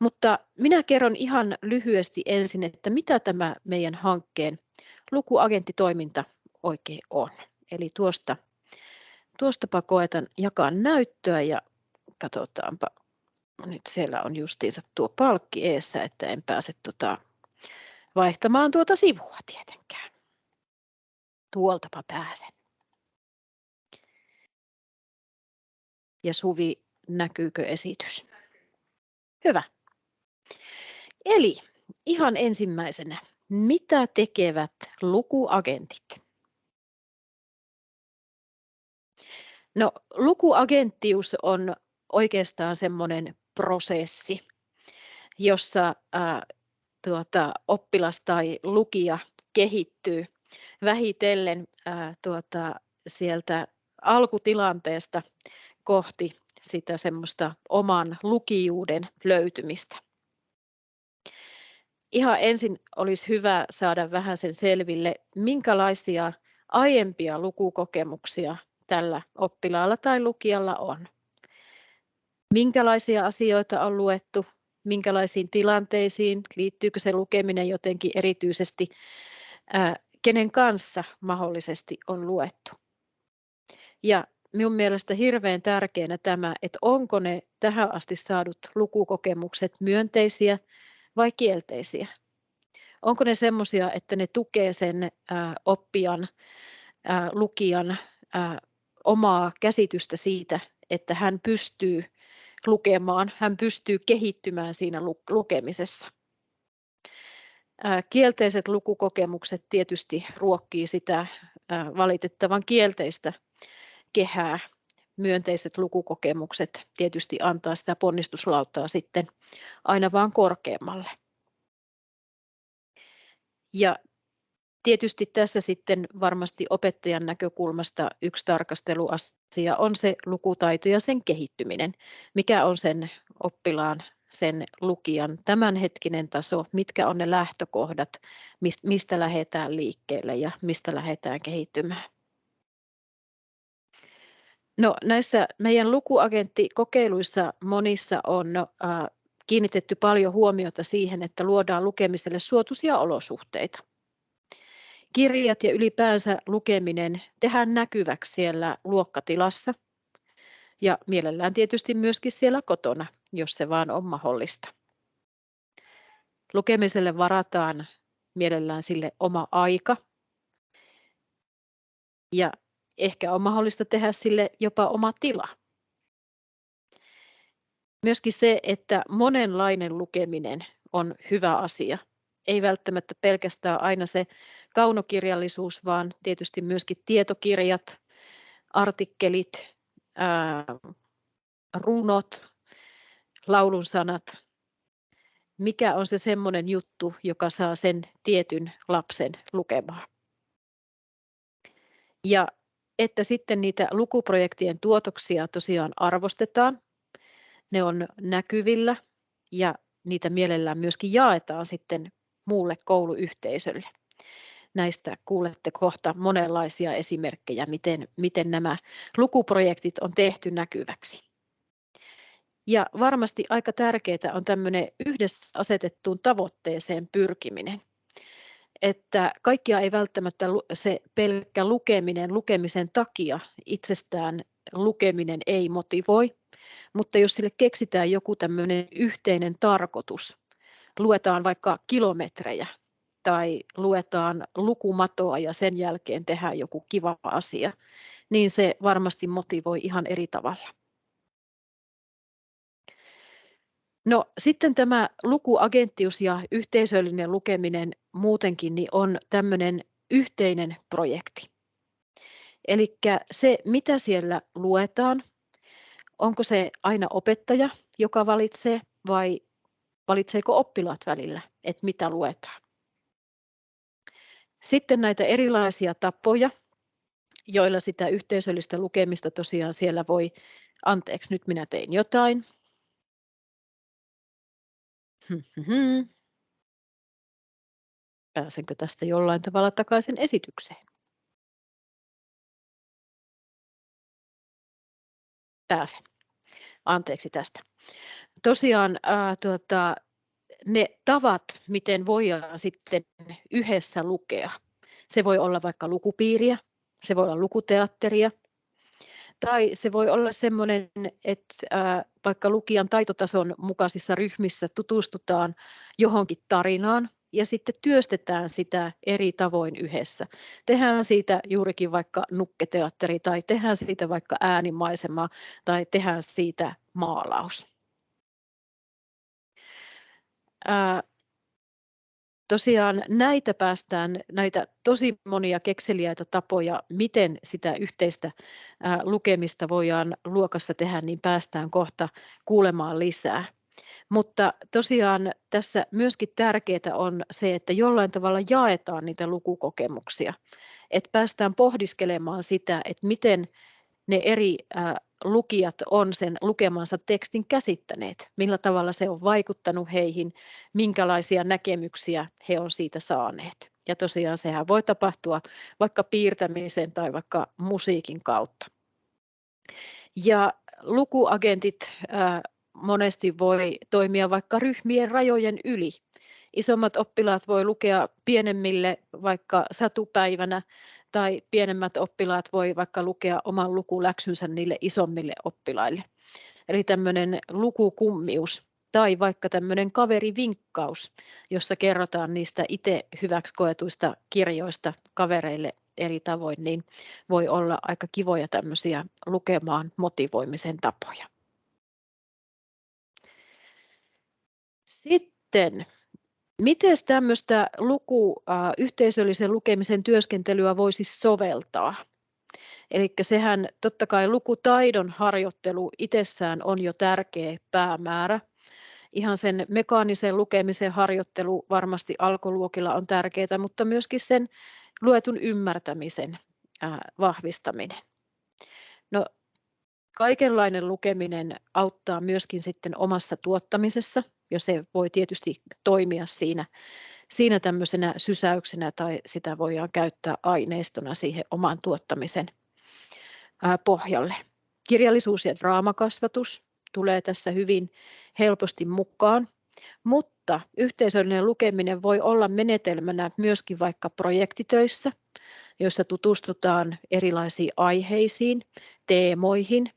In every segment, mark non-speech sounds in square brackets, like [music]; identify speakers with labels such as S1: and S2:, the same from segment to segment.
S1: Mutta minä kerron ihan lyhyesti ensin, että mitä tämä meidän hankkeen lukuagenttitoiminta oikein on. Eli tuosta, tuostapa koetan jakaa näyttöä ja katsotaanpa. Nyt siellä on justiinsa tuo palkki eessä, että en pääse tuota vaihtamaan tuota sivua tietenkään. Tuoltapa pääsen. Ja Suvi, näkyykö esitys? Hyvä. Eli ihan ensimmäisenä, mitä tekevät lukuagentit? No, lukuagenttius on oikeastaan semmoinen prosessi, jossa ää, tuota, oppilas tai lukija kehittyy vähitellen ää, tuota, sieltä alkutilanteesta kohti sitä semmoista oman lukijuuden löytymistä. Ihan ensin olisi hyvä saada vähän sen selville, minkälaisia aiempia lukukokemuksia tällä oppilaalla tai lukijalla on. Minkälaisia asioita on luettu, minkälaisiin tilanteisiin, liittyykö se lukeminen jotenkin erityisesti, ää, kenen kanssa mahdollisesti on luettu. Ja minun mielestä hirveän tärkeänä tämä, että onko ne tähän asti saadut lukukokemukset myönteisiä vai kielteisiä. Onko ne semmoisia, että ne tukee sen oppijan, lukijan omaa käsitystä siitä, että hän pystyy lukemaan, hän pystyy kehittymään siinä lukemisessa. Kielteiset lukukokemukset tietysti ruokkii sitä valitettavan kielteistä kehää. Myönteiset lukukokemukset tietysti antaa sitä ponnistuslauttaa sitten aina vaan korkeammalle. Ja Tietysti tässä sitten varmasti opettajan näkökulmasta yksi tarkasteluasia on se lukutaito ja sen kehittyminen. Mikä on sen oppilaan, sen lukijan tämänhetkinen taso, mitkä on ne lähtökohdat, mistä lähdetään liikkeelle ja mistä lähdetään kehittymään. No, näissä meidän lukuagenttikokeiluissa monissa on kiinnitetty paljon huomiota siihen, että luodaan lukemiselle suotuisia olosuhteita kirjat ja ylipäänsä lukeminen tehdään näkyväksi siellä luokkatilassa ja mielellään tietysti myöskin siellä kotona, jos se vaan on mahdollista. Lukemiselle varataan mielellään sille oma aika ja ehkä on mahdollista tehdä sille jopa oma tila. Myöskin se, että monenlainen lukeminen on hyvä asia ei välttämättä pelkästään aina se kaunokirjallisuus, vaan tietysti myöskin tietokirjat, artikkelit, ää, runot, laulun sanat. Mikä on se semmoinen juttu, joka saa sen tietyn lapsen lukemaan. Ja että sitten niitä lukuprojektien tuotoksia tosiaan arvostetaan. Ne on näkyvillä ja niitä mielellään myöskin jaetaan sitten muulle kouluyhteisölle. Näistä kuulette kohta monenlaisia esimerkkejä, miten, miten nämä lukuprojektit on tehty näkyväksi. Ja varmasti aika tärkeää on tämmöinen yhdessä asetettuun tavoitteeseen pyrkiminen. Että kaikkia ei välttämättä se pelkkä lukeminen lukemisen takia itsestään lukeminen ei motivoi, mutta jos sille keksitään joku tämmöinen yhteinen tarkoitus, luetaan vaikka kilometrejä tai luetaan lukumatoa ja sen jälkeen tehdään joku kiva asia, niin se varmasti motivoi ihan eri tavalla. No sitten tämä lukuagenttius ja yhteisöllinen lukeminen muutenkin niin on tämmöinen yhteinen projekti. Eli se, mitä siellä luetaan, onko se aina opettaja, joka valitsee, vai valitseeko oppilaat välillä, että mitä luetaan. Sitten näitä erilaisia tapoja, joilla sitä yhteisöllistä lukemista tosiaan siellä voi, anteeksi nyt minä tein jotain. Pääsenkö tästä jollain tavalla takaisin esitykseen? Pääsen. anteeksi tästä. Tosiaan ää, tuota, ne tavat, miten voidaan sitten yhdessä lukea. Se voi olla vaikka lukupiiriä, se voi olla lukuteatteria, tai se voi olla sellainen, että ää, vaikka lukijan taitotason mukaisissa ryhmissä tutustutaan johonkin tarinaan ja sitten työstetään sitä eri tavoin yhdessä. Tehdään siitä juurikin vaikka nukketeatteri tai tehdään siitä vaikka äänimaisema tai tehdään siitä maalaus. Tosiaan näitä päästään, näitä tosi monia kekseliäitä tapoja, miten sitä yhteistä lukemista voidaan luokassa tehdä, niin päästään kohta kuulemaan lisää. Mutta tosiaan tässä myöskin tärkeää on se, että jollain tavalla jaetaan niitä lukukokemuksia, että päästään pohdiskelemaan sitä, että miten ne eri lukijat on sen lukemansa tekstin käsittäneet, millä tavalla se on vaikuttanut heihin, minkälaisia näkemyksiä he on siitä saaneet. Ja tosiaan sehän voi tapahtua vaikka piirtämisen tai vaikka musiikin kautta. Ja lukuagentit monesti voi toimia vaikka ryhmien rajojen yli. Isommat oppilaat voi lukea pienemmille vaikka satupäivänä tai pienemmät oppilaat voi vaikka lukea oman lukuläksynsä niille isommille oppilaille. Eli tämmöinen lukukummius tai vaikka tämmöinen kaverivinkkaus, jossa kerrotaan niistä itse hyväksi koetuista kirjoista kavereille eri tavoin, niin voi olla aika kivoja tämmöisiä lukemaan motivoimisen tapoja. Sitten Miten tämmöistä luku, äh, yhteisöllisen lukemisen työskentelyä voisi soveltaa? Eli sehän totta kai lukutaidon harjoittelu itsessään on jo tärkeä päämäärä. Ihan sen mekaanisen lukemisen harjoittelu varmasti alkoluokilla on tärkeää, mutta myöskin sen luetun ymmärtämisen vahvistaminen. No, kaikenlainen lukeminen auttaa myöskin sitten omassa tuottamisessa – ja se voi tietysti toimia siinä, siinä tämmöisenä sysäyksenä tai sitä voidaan käyttää aineistona siihen oman tuottamisen pohjalle. Kirjallisuus ja draamakasvatus tulee tässä hyvin helposti mukaan, mutta yhteisöllinen lukeminen voi olla menetelmänä myöskin vaikka projektitöissä, joissa tutustutaan erilaisiin aiheisiin, teemoihin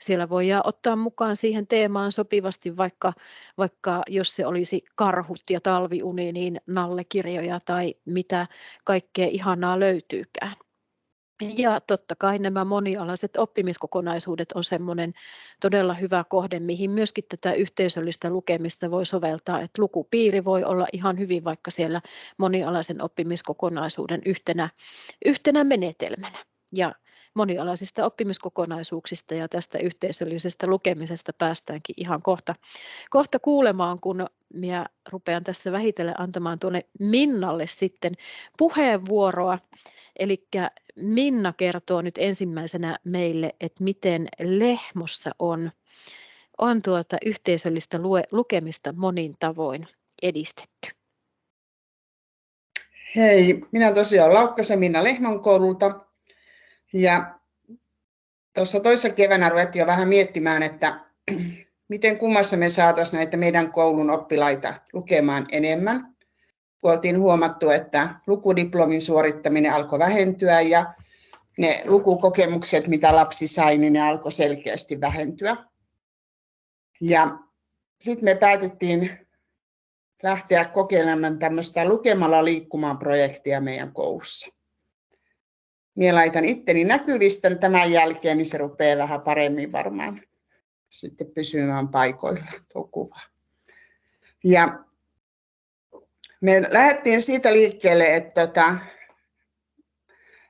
S1: siellä voidaan ottaa mukaan siihen teemaan sopivasti, vaikka, vaikka jos se olisi karhut ja talviuni, niin nallekirjoja tai mitä kaikkea ihanaa löytyykään. Ja totta kai nämä monialaiset oppimiskokonaisuudet on semmoinen todella hyvä kohde, mihin myöskin tätä yhteisöllistä lukemista voi soveltaa. Että lukupiiri voi olla ihan hyvin vaikka siellä monialaisen oppimiskokonaisuuden yhtenä, yhtenä menetelmänä. Ja monialaisista oppimiskokonaisuuksista ja tästä yhteisöllisestä lukemisesta päästäänkin ihan kohta, kohta kuulemaan, kun minä rupean tässä vähitellen antamaan tuonne Minnalle sitten puheenvuoroa. Eli Minna kertoo nyt ensimmäisenä meille, että miten Lehmossa on, on tuota yhteisöllistä lue, lukemista monin tavoin edistetty.
S2: Hei, minä tosiaan Laukkasen Minna Lehmon koululta ja tuossa toisessa keväänä ruvettiin jo vähän miettimään, että [clears throat] miten kummassa me saataisiin näitä meidän koulun oppilaita lukemaan enemmän. Oltiin huomattu, että lukudiplomin suorittaminen alkoi vähentyä ja ne lukukokemukset, mitä lapsi sai, niin ne alkoi selkeästi vähentyä. Ja sitten me päätettiin lähteä kokeilemaan tämmöistä lukemalla liikkumaan projektia meidän koulussa minä laitan itteni näkyvistä tämän jälkeen, niin se rupeaa vähän paremmin varmaan sitten pysymään paikoilla tuo kuva. Ja me lähdettiin siitä liikkeelle, että tota,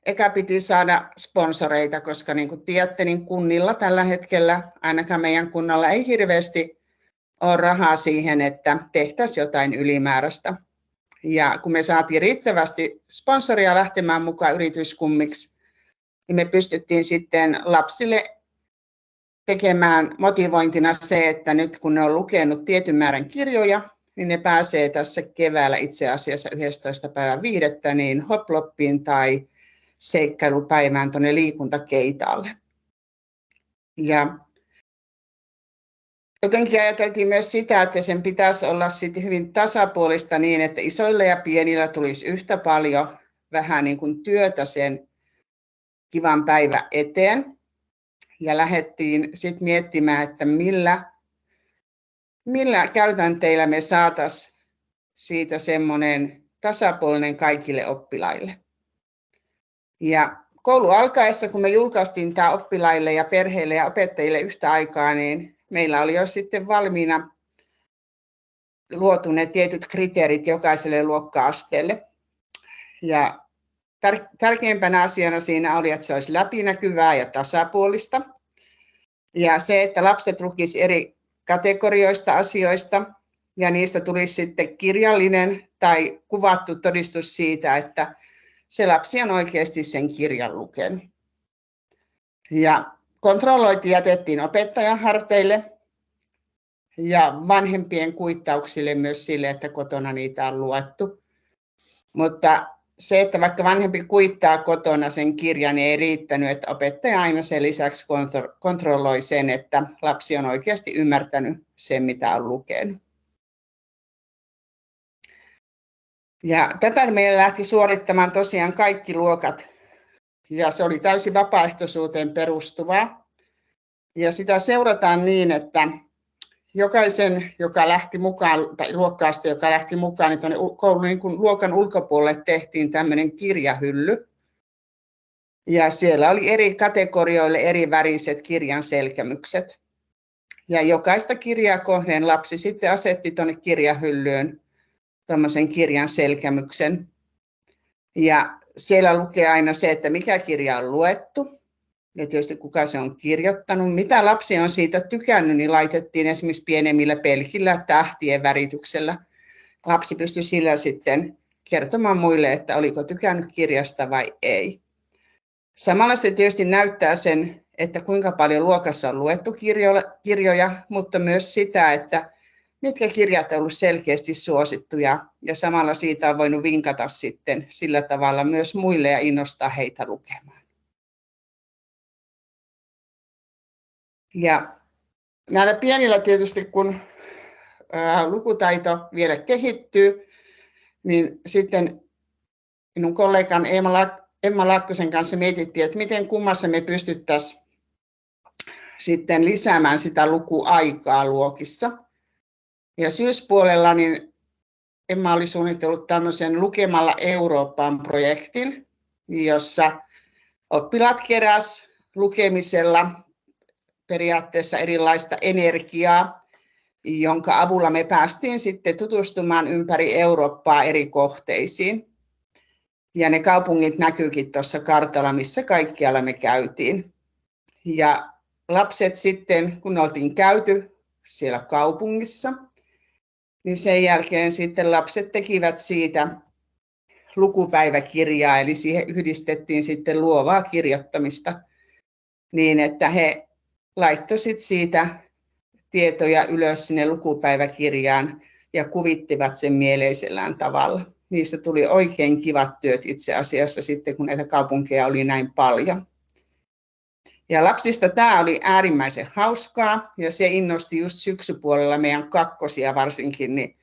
S2: eka piti saada sponsoreita, koska niin kuin tiedätte, niin kunnilla tällä hetkellä, ainakaan meidän kunnalla ei hirveästi ole rahaa siihen, että tehtäisiin jotain ylimääräistä. Ja kun me saatiin riittävästi sponsoria lähtemään mukaan yrityskummiksi, niin me pystyttiin sitten lapsille tekemään motivointina se, että nyt kun ne on lukenut tietyn määrän kirjoja, niin ne pääsee tässä keväällä itse asiassa 11. päivän viidettä niin hoploppiin tai seikkailupäivään tuonne liikuntakeitaalle. Ja jotenkin ajateltiin myös sitä, että sen pitäisi olla sitten hyvin tasapuolista niin, että isoilla ja pienillä tulisi yhtä paljon vähän niin kuin työtä sen kivan päivä eteen. Ja lähdettiin sitten miettimään, että millä, millä käytänteillä me saataisiin siitä semmoinen tasapuolinen kaikille oppilaille. Ja koulu alkaessa, kun me julkaistiin tämä oppilaille ja perheille ja opettajille yhtä aikaa, niin meillä oli jo sitten valmiina luotu ne tietyt kriteerit jokaiselle luokka-asteelle. Ja tärkeimpänä asiana siinä oli, että se olisi läpinäkyvää ja tasapuolista. Ja se, että lapset lukisivat eri kategorioista asioista ja niistä tulisi sitten kirjallinen tai kuvattu todistus siitä, että se lapsi on oikeasti sen kirjan lukenut. Ja kontrollointi jätettiin opettajan harteille ja vanhempien kuittauksille myös sille, että kotona niitä on luettu. Mutta se, että vaikka vanhempi kuittaa kotona sen kirjan, niin ei riittänyt, että opettaja aina sen lisäksi kontrolloi sen, että lapsi on oikeasti ymmärtänyt sen, mitä on lukenut. Ja tätä meillä lähti suorittamaan tosiaan kaikki luokat ja se oli täysin vapaaehtoisuuteen perustuvaa. Ja sitä seurataan niin, että jokaisen, joka lähti mukaan, tai luokkaasta, joka lähti mukaan, niin koulun niin kuin luokan ulkopuolelle tehtiin tämmöinen kirjahylly. Ja siellä oli eri kategorioille eri väriset kirjan selkämykset. Ja jokaista kirjaa kohden lapsi sitten asetti tuonne kirjahyllyyn tämmöisen kirjan selkämyksen. Ja siellä lukee aina se, että mikä kirja on luettu ja tietysti kuka se on kirjoittanut. Mitä lapsi on siitä tykännyt, niin laitettiin esimerkiksi pienemmillä pelkillä tähtien värityksellä. Lapsi pystyi sillä sitten kertomaan muille, että oliko tykännyt kirjasta vai ei. Samalla se tietysti näyttää sen, että kuinka paljon luokassa on luettu kirjoja, mutta myös sitä, että mitkä kirjat ovat selkeästi suosittuja ja samalla siitä on voinut vinkata sitten sillä tavalla myös muille ja innostaa heitä lukemaan. Ja näillä pienillä tietysti, kun lukutaito vielä kehittyy, niin sitten minun kollegan Emma Lakkosen kanssa mietittiin, että miten kummassa me pystyttäisiin sitten lisäämään sitä lukuaikaa luokissa. Ja syyspuolella niin Emma oli suunnitellut tämmöisen Lukemalla Eurooppaan projektin, jossa oppilaat keräs lukemisella periaatteessa erilaista energiaa, jonka avulla me päästiin sitten tutustumaan ympäri Eurooppaa eri kohteisiin. Ja ne kaupungit näkyykin tuossa kartalla, missä kaikkialla me käytiin. Ja lapset sitten, kun oltiin käyty siellä kaupungissa, niin sen jälkeen sitten lapset tekivät siitä lukupäiväkirjaa, eli siihen yhdistettiin sitten luovaa kirjoittamista niin, että he laittoivat siitä tietoja ylös sinne lukupäiväkirjaan ja kuvittivat sen mieleisellään tavalla. Niistä tuli oikein kivat työt itse asiassa sitten, kun näitä kaupunkeja oli näin paljon. Ja lapsista tämä oli äärimmäisen hauskaa ja se innosti just syksypuolella meidän kakkosia varsinkin niin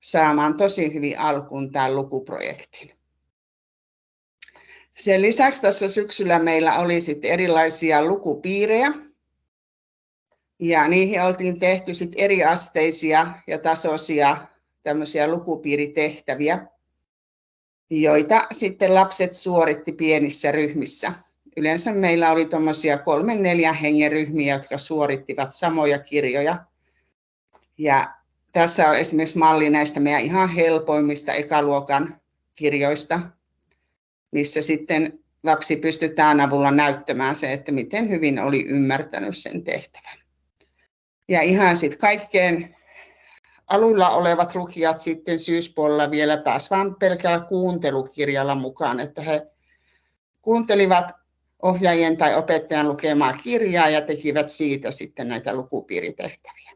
S2: saamaan tosi hyvin alkuun tämän lukuprojektin. Sen lisäksi tässä syksyllä meillä oli sitten erilaisia lukupiirejä. Ja niihin oltiin tehty sitten eriasteisia ja tasoisia tämmöisiä lukupiiritehtäviä, joita sitten lapset suoritti pienissä ryhmissä yleensä meillä oli tuommoisia kolmen neljän hengen ryhmiä, jotka suorittivat samoja kirjoja. Ja tässä on esimerkiksi malli näistä meidän ihan helpoimmista ekaluokan kirjoista, missä sitten lapsi pystytään avulla näyttämään se, että miten hyvin oli ymmärtänyt sen tehtävän. Ja ihan sitten kaikkeen alulla olevat lukijat sitten syyspuolella vielä pääsivät pelkällä kuuntelukirjalla mukaan, että he kuuntelivat ohjaajien tai opettajan lukemaa kirjaa ja tekivät siitä sitten näitä lukupiiritehtäviä.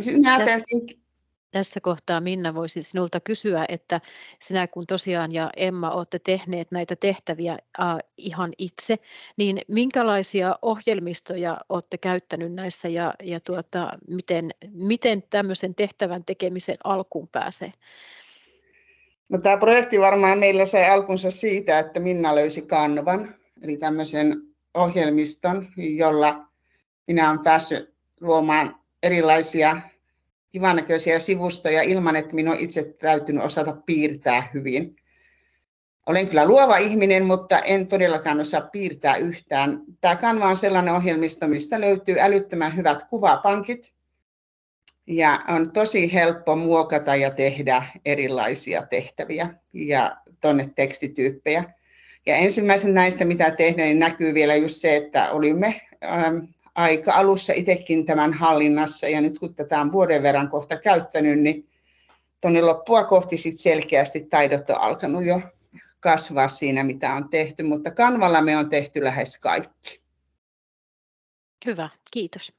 S2: Sitten ajateltiin,
S1: tässä kohtaa Minna voisin sinulta kysyä, että sinä kun tosiaan ja Emma olette tehneet näitä tehtäviä ihan itse, niin minkälaisia ohjelmistoja olette käyttänyt näissä ja, ja tuota, miten, miten tämmöisen tehtävän tekemisen alkuun pääsee?
S2: No, tämä projekti varmaan meillä sai alkunsa siitä, että Minna löysi Kanvan, eli tämmöisen ohjelmiston, jolla minä olen päässyt luomaan erilaisia kivannäköisiä sivustoja ilman, että minun on itse täytynyt osata piirtää hyvin. Olen kyllä luova ihminen, mutta en todellakaan osaa piirtää yhtään. Tämä Canva on sellainen ohjelmisto, mistä löytyy älyttömän hyvät kuvapankit. Ja on tosi helppo muokata ja tehdä erilaisia tehtäviä ja tuonne tekstityyppejä. Ja ensimmäisen näistä, mitä tehdään, niin näkyy vielä just se, että olimme ähm, aika alussa itsekin tämän hallinnassa ja nyt kun tätä on vuoden verran kohta käyttänyt, niin tuonne loppua kohti sit selkeästi taidot on alkanut jo kasvaa siinä, mitä on tehty, mutta kanvalla me on tehty lähes kaikki.
S1: Hyvä, kiitos.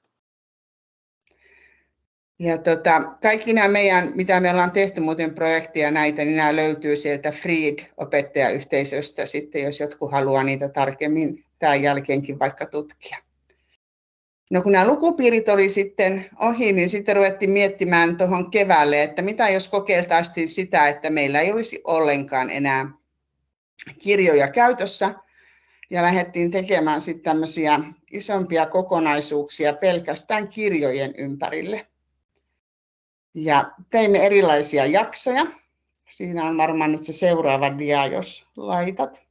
S2: Ja tota, kaikki nämä meidän, mitä me ollaan tehty muuten projekteja näitä, niin nämä löytyy sieltä Freed-opettajayhteisöstä sitten, jos jotkut haluaa niitä tarkemmin tämän jälkeenkin vaikka tutkia. No kun nämä lukupiirit oli sitten ohi, niin sitten ruvettiin miettimään tuohon keväälle, että mitä jos kokeiltaisiin sitä, että meillä ei olisi ollenkaan enää kirjoja käytössä. Ja lähdettiin tekemään sitten tämmöisiä isompia kokonaisuuksia pelkästään kirjojen ympärille. Ja teimme erilaisia jaksoja. Siinä on varmaan nyt se seuraava dia, jos laitat.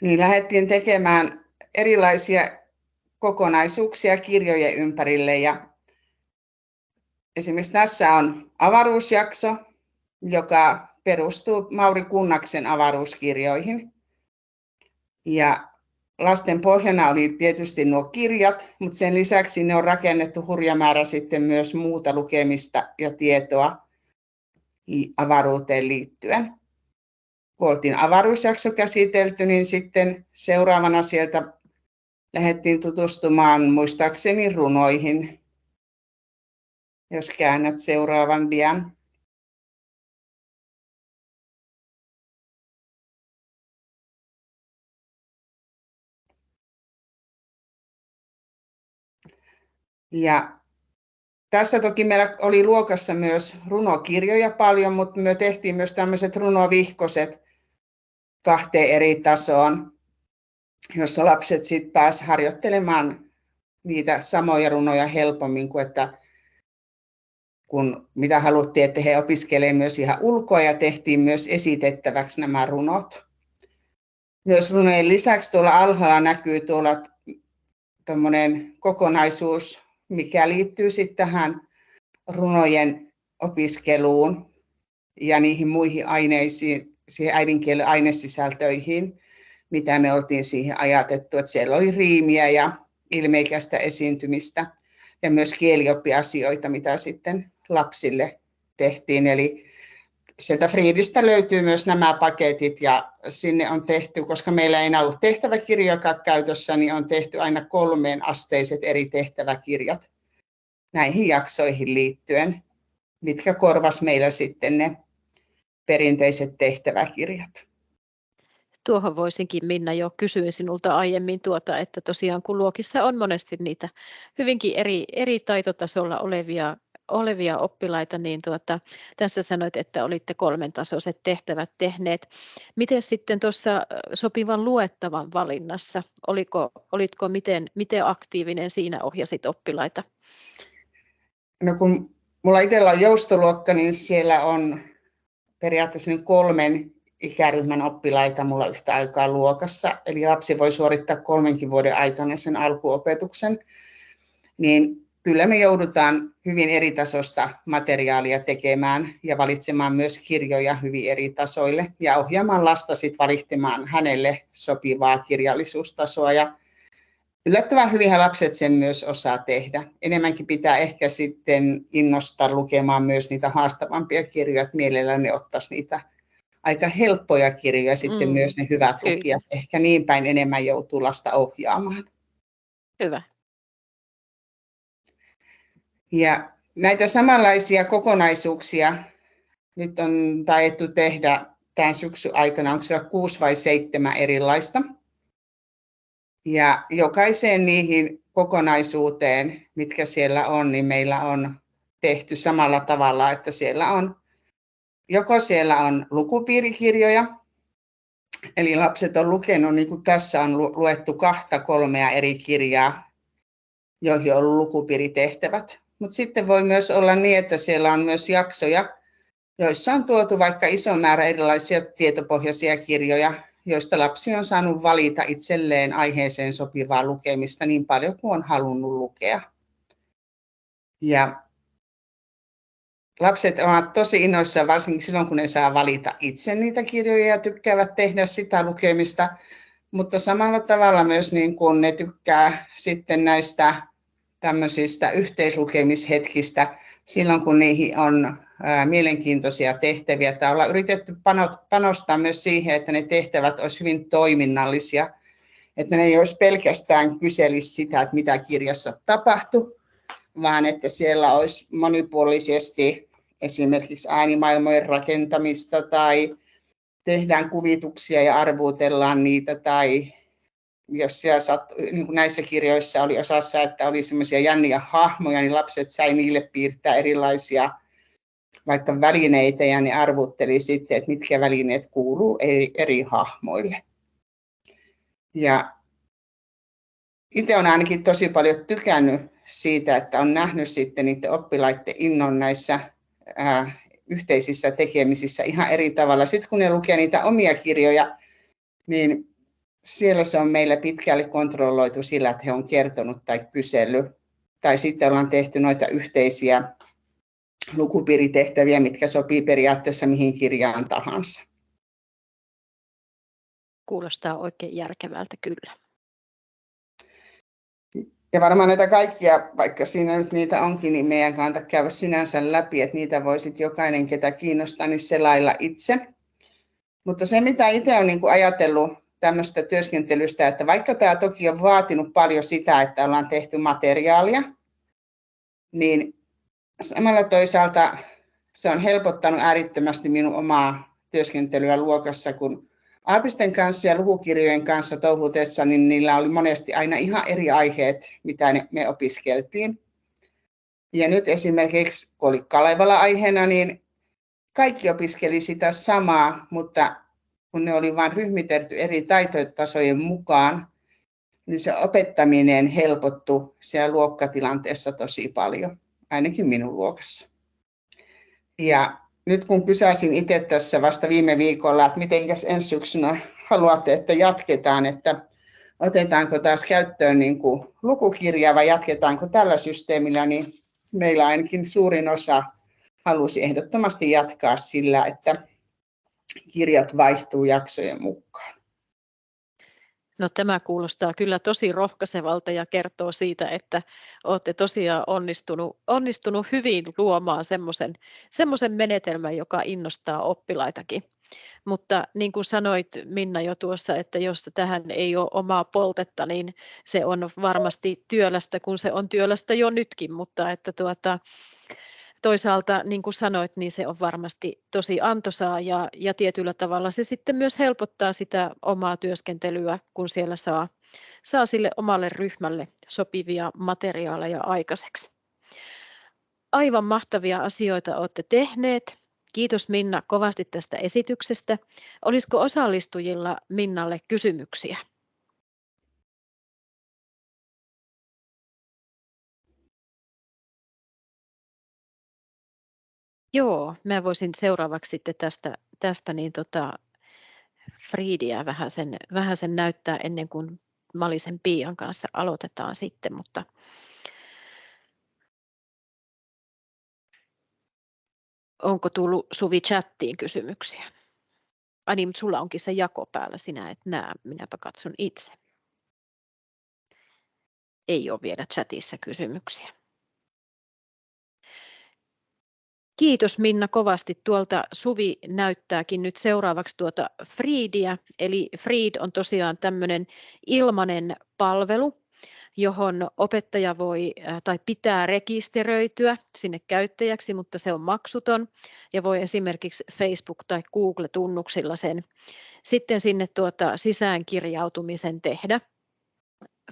S2: niin lähdettiin tekemään erilaisia kokonaisuuksia kirjojen ympärille. Ja esimerkiksi tässä on avaruusjakso, joka perustuu Mauri Kunnaksen avaruuskirjoihin. Ja lasten pohjana oli tietysti nuo kirjat, mutta sen lisäksi ne on rakennettu hurja määrä sitten myös muuta lukemista ja tietoa avaruuteen liittyen kun oltiin avaruusjakso käsitelty, niin sitten seuraavana sieltä lähdettiin tutustumaan muistaakseni runoihin. Jos käännät seuraavan dian. Ja tässä toki meillä oli luokassa myös runokirjoja paljon, mutta me tehtiin myös tämmöiset runovihkoset, kahteen eri tasoon, jossa lapset sitten pääsivät harjoittelemaan niitä samoja runoja helpommin kuin että kun mitä haluttiin, että he opiskelevat myös ihan ulkoa ja tehtiin myös esitettäväksi nämä runot. Myös runojen lisäksi tuolla alhaalla näkyy tuolla kokonaisuus, mikä liittyy sitten tähän runojen opiskeluun ja niihin muihin aineisiin, siihen äidinkielen ainesisältöihin, mitä me oltiin siihen ajatettu, että siellä oli riimiä ja ilmeikästä esiintymistä ja myös kielioppiasioita, mitä sitten lapsille tehtiin. Eli sieltä Friidistä löytyy myös nämä paketit ja sinne on tehty, koska meillä ei enää ollut tehtäväkirjakaan käytössä, niin on tehty aina kolmeen asteiset eri tehtäväkirjat näihin jaksoihin liittyen, mitkä korvas meillä sitten ne perinteiset tehtäväkirjat.
S1: Tuohon voisinkin Minna jo kysyin sinulta aiemmin tuota, että tosiaan kun luokissa on monesti niitä hyvinkin eri, eri taitotasolla olevia olevia oppilaita, niin tuota, tässä sanoit, että olitte kolmen tasoiset tehtävät tehneet. Miten sitten tuossa sopivan luettavan valinnassa, oliko, olitko miten, miten aktiivinen siinä ohjasit oppilaita?
S2: No kun mulla itsellä on joustoluokka, niin siellä on periaatteessa niin kolmen ikäryhmän oppilaita mulla yhtä aikaa luokassa. Eli lapsi voi suorittaa kolmenkin vuoden aikana sen alkuopetuksen. Niin kyllä me joudutaan hyvin eri tasosta materiaalia tekemään ja valitsemaan myös kirjoja hyvin eri tasoille ja ohjaamaan lasta sit valitsemaan hänelle sopivaa kirjallisuustasoa. Ja yllättävän hyvin lapset sen myös osaa tehdä. Enemmänkin pitää ehkä sitten innostaa lukemaan myös niitä haastavampia kirjoja, että mielellään ne ottaisi niitä aika helppoja kirjoja sitten mm. myös ne hyvät lukijat. Ehkä niin päin enemmän joutuu lasta ohjaamaan.
S1: Hyvä.
S2: Ja näitä samanlaisia kokonaisuuksia nyt on taidettu tehdä tämän syksyn aikana, onko siellä kuusi vai seitsemän erilaista. Ja jokaiseen niihin kokonaisuuteen, mitkä siellä on, niin meillä on tehty samalla tavalla, että siellä on joko siellä on lukupiirikirjoja, eli lapset on lukenut, niin kuin tässä on luettu kahta kolmea eri kirjaa, joihin on ollut lukupiiritehtävät. Mutta sitten voi myös olla niin, että siellä on myös jaksoja, joissa on tuotu vaikka iso määrä erilaisia tietopohjaisia kirjoja, joista lapsi on saanut valita itselleen aiheeseen sopivaa lukemista niin paljon kuin on halunnut lukea. Ja lapset ovat tosi innoissaan, varsinkin silloin kun ne saa valita itse niitä kirjoja ja tykkäävät tehdä sitä lukemista, mutta samalla tavalla myös niin kuin ne tykkää sitten näistä tämmöisistä yhteislukemishetkistä silloin, kun niihin on mielenkiintoisia tehtäviä. Tämä ollaan yritetty panostaa myös siihen, että ne tehtävät olisivat hyvin toiminnallisia, että ne ei olisi pelkästään kyselisi sitä, että mitä kirjassa tapahtui, vaan että siellä olisi monipuolisesti esimerkiksi äänimaailmojen rakentamista tai tehdään kuvituksia ja arvuutellaan niitä tai jos siellä sat, niin kuin näissä kirjoissa oli osassa, että oli semmoisia jänniä hahmoja, niin lapset sai niille piirtää erilaisia vaikka välineitä ja ne arvutteli sitten, että mitkä välineet kuuluu eri, eri hahmoille. Ja itse olen ainakin tosi paljon tykännyt siitä, että on nähnyt sitten niiden oppilaiden innon näissä ää, yhteisissä tekemisissä ihan eri tavalla. Sitten kun ne lukee niitä omia kirjoja, niin siellä se on meillä pitkälle kontrolloitu sillä, että he on kertonut tai kysellyt. Tai sitten ollaan tehty noita yhteisiä lukupiiritehtäviä, mitkä sopii periaatteessa mihin kirjaan tahansa.
S1: Kuulostaa oikein järkevältä kyllä.
S2: Ja varmaan näitä kaikkia, vaikka siinä nyt niitä onkin, niin meidän kannattaa käydä sinänsä läpi, että niitä voisit jokainen, ketä kiinnostaa, niin selailla itse. Mutta se, mitä itse olen niin ajatellut tämmöistä työskentelystä, että vaikka tämä toki on vaatinut paljon sitä, että ollaan tehty materiaalia, niin samalla toisaalta se on helpottanut äärittömästi minun omaa työskentelyä luokassa, kun Aapisten kanssa ja lukukirjojen kanssa touhutessa, niin niillä oli monesti aina ihan eri aiheet, mitä me opiskeltiin. Ja nyt esimerkiksi, kun oli Kalevala aiheena, niin kaikki opiskeli sitä samaa, mutta kun ne oli vain ryhmitelty eri taitotasojen mukaan, niin se opettaminen helpottui siellä luokkatilanteessa tosi paljon, ainakin minun luokassa. Ja nyt kun kysäsin itse tässä vasta viime viikolla, että miten ensi syksynä haluatte, että jatketaan, että otetaanko taas käyttöön niin kuin lukukirja vai jatketaanko tällä systeemillä, niin meillä ainakin suurin osa halusi ehdottomasti jatkaa sillä, että kirjat vaihtuu jaksojen mukaan.
S1: No tämä kuulostaa kyllä tosi rohkaisevalta ja kertoo siitä, että olette tosiaan onnistunut, onnistunut hyvin luomaan semmoisen, semmoisen menetelmän, joka innostaa oppilaitakin. Mutta niin kuin sanoit Minna jo tuossa, että jos tähän ei ole omaa poltetta, niin se on varmasti työlästä, kun se on työlästä jo nytkin, mutta että tuota, toisaalta, niin kuin sanoit, niin se on varmasti tosi antoisaa ja, ja tietyllä tavalla se sitten myös helpottaa sitä omaa työskentelyä, kun siellä saa, saa sille omalle ryhmälle sopivia materiaaleja aikaiseksi. Aivan mahtavia asioita olette tehneet. Kiitos Minna kovasti tästä esityksestä. Olisiko osallistujilla Minnalle kysymyksiä? Joo, mä voisin seuraavaksi sitten tästä, tästä niin tota Friidiä vähän sen, vähän sen näyttää ennen kuin Malisen Pian kanssa aloitetaan sitten, mutta onko tullut Suvi chattiin kysymyksiä? Ai niin, mutta sulla onkin se jako päällä, sinä et näe, minäpä katson itse. Ei ole vielä chatissa kysymyksiä. Kiitos Minna kovasti. Tuolta Suvi näyttääkin nyt seuraavaksi tuota Freedia. Eli Freed on tosiaan tämmöinen ilmainen palvelu, johon opettaja voi tai pitää rekisteröityä sinne käyttäjäksi, mutta se on maksuton ja voi esimerkiksi Facebook- tai Google-tunnuksilla sen sitten sinne tuota sisäänkirjautumisen tehdä.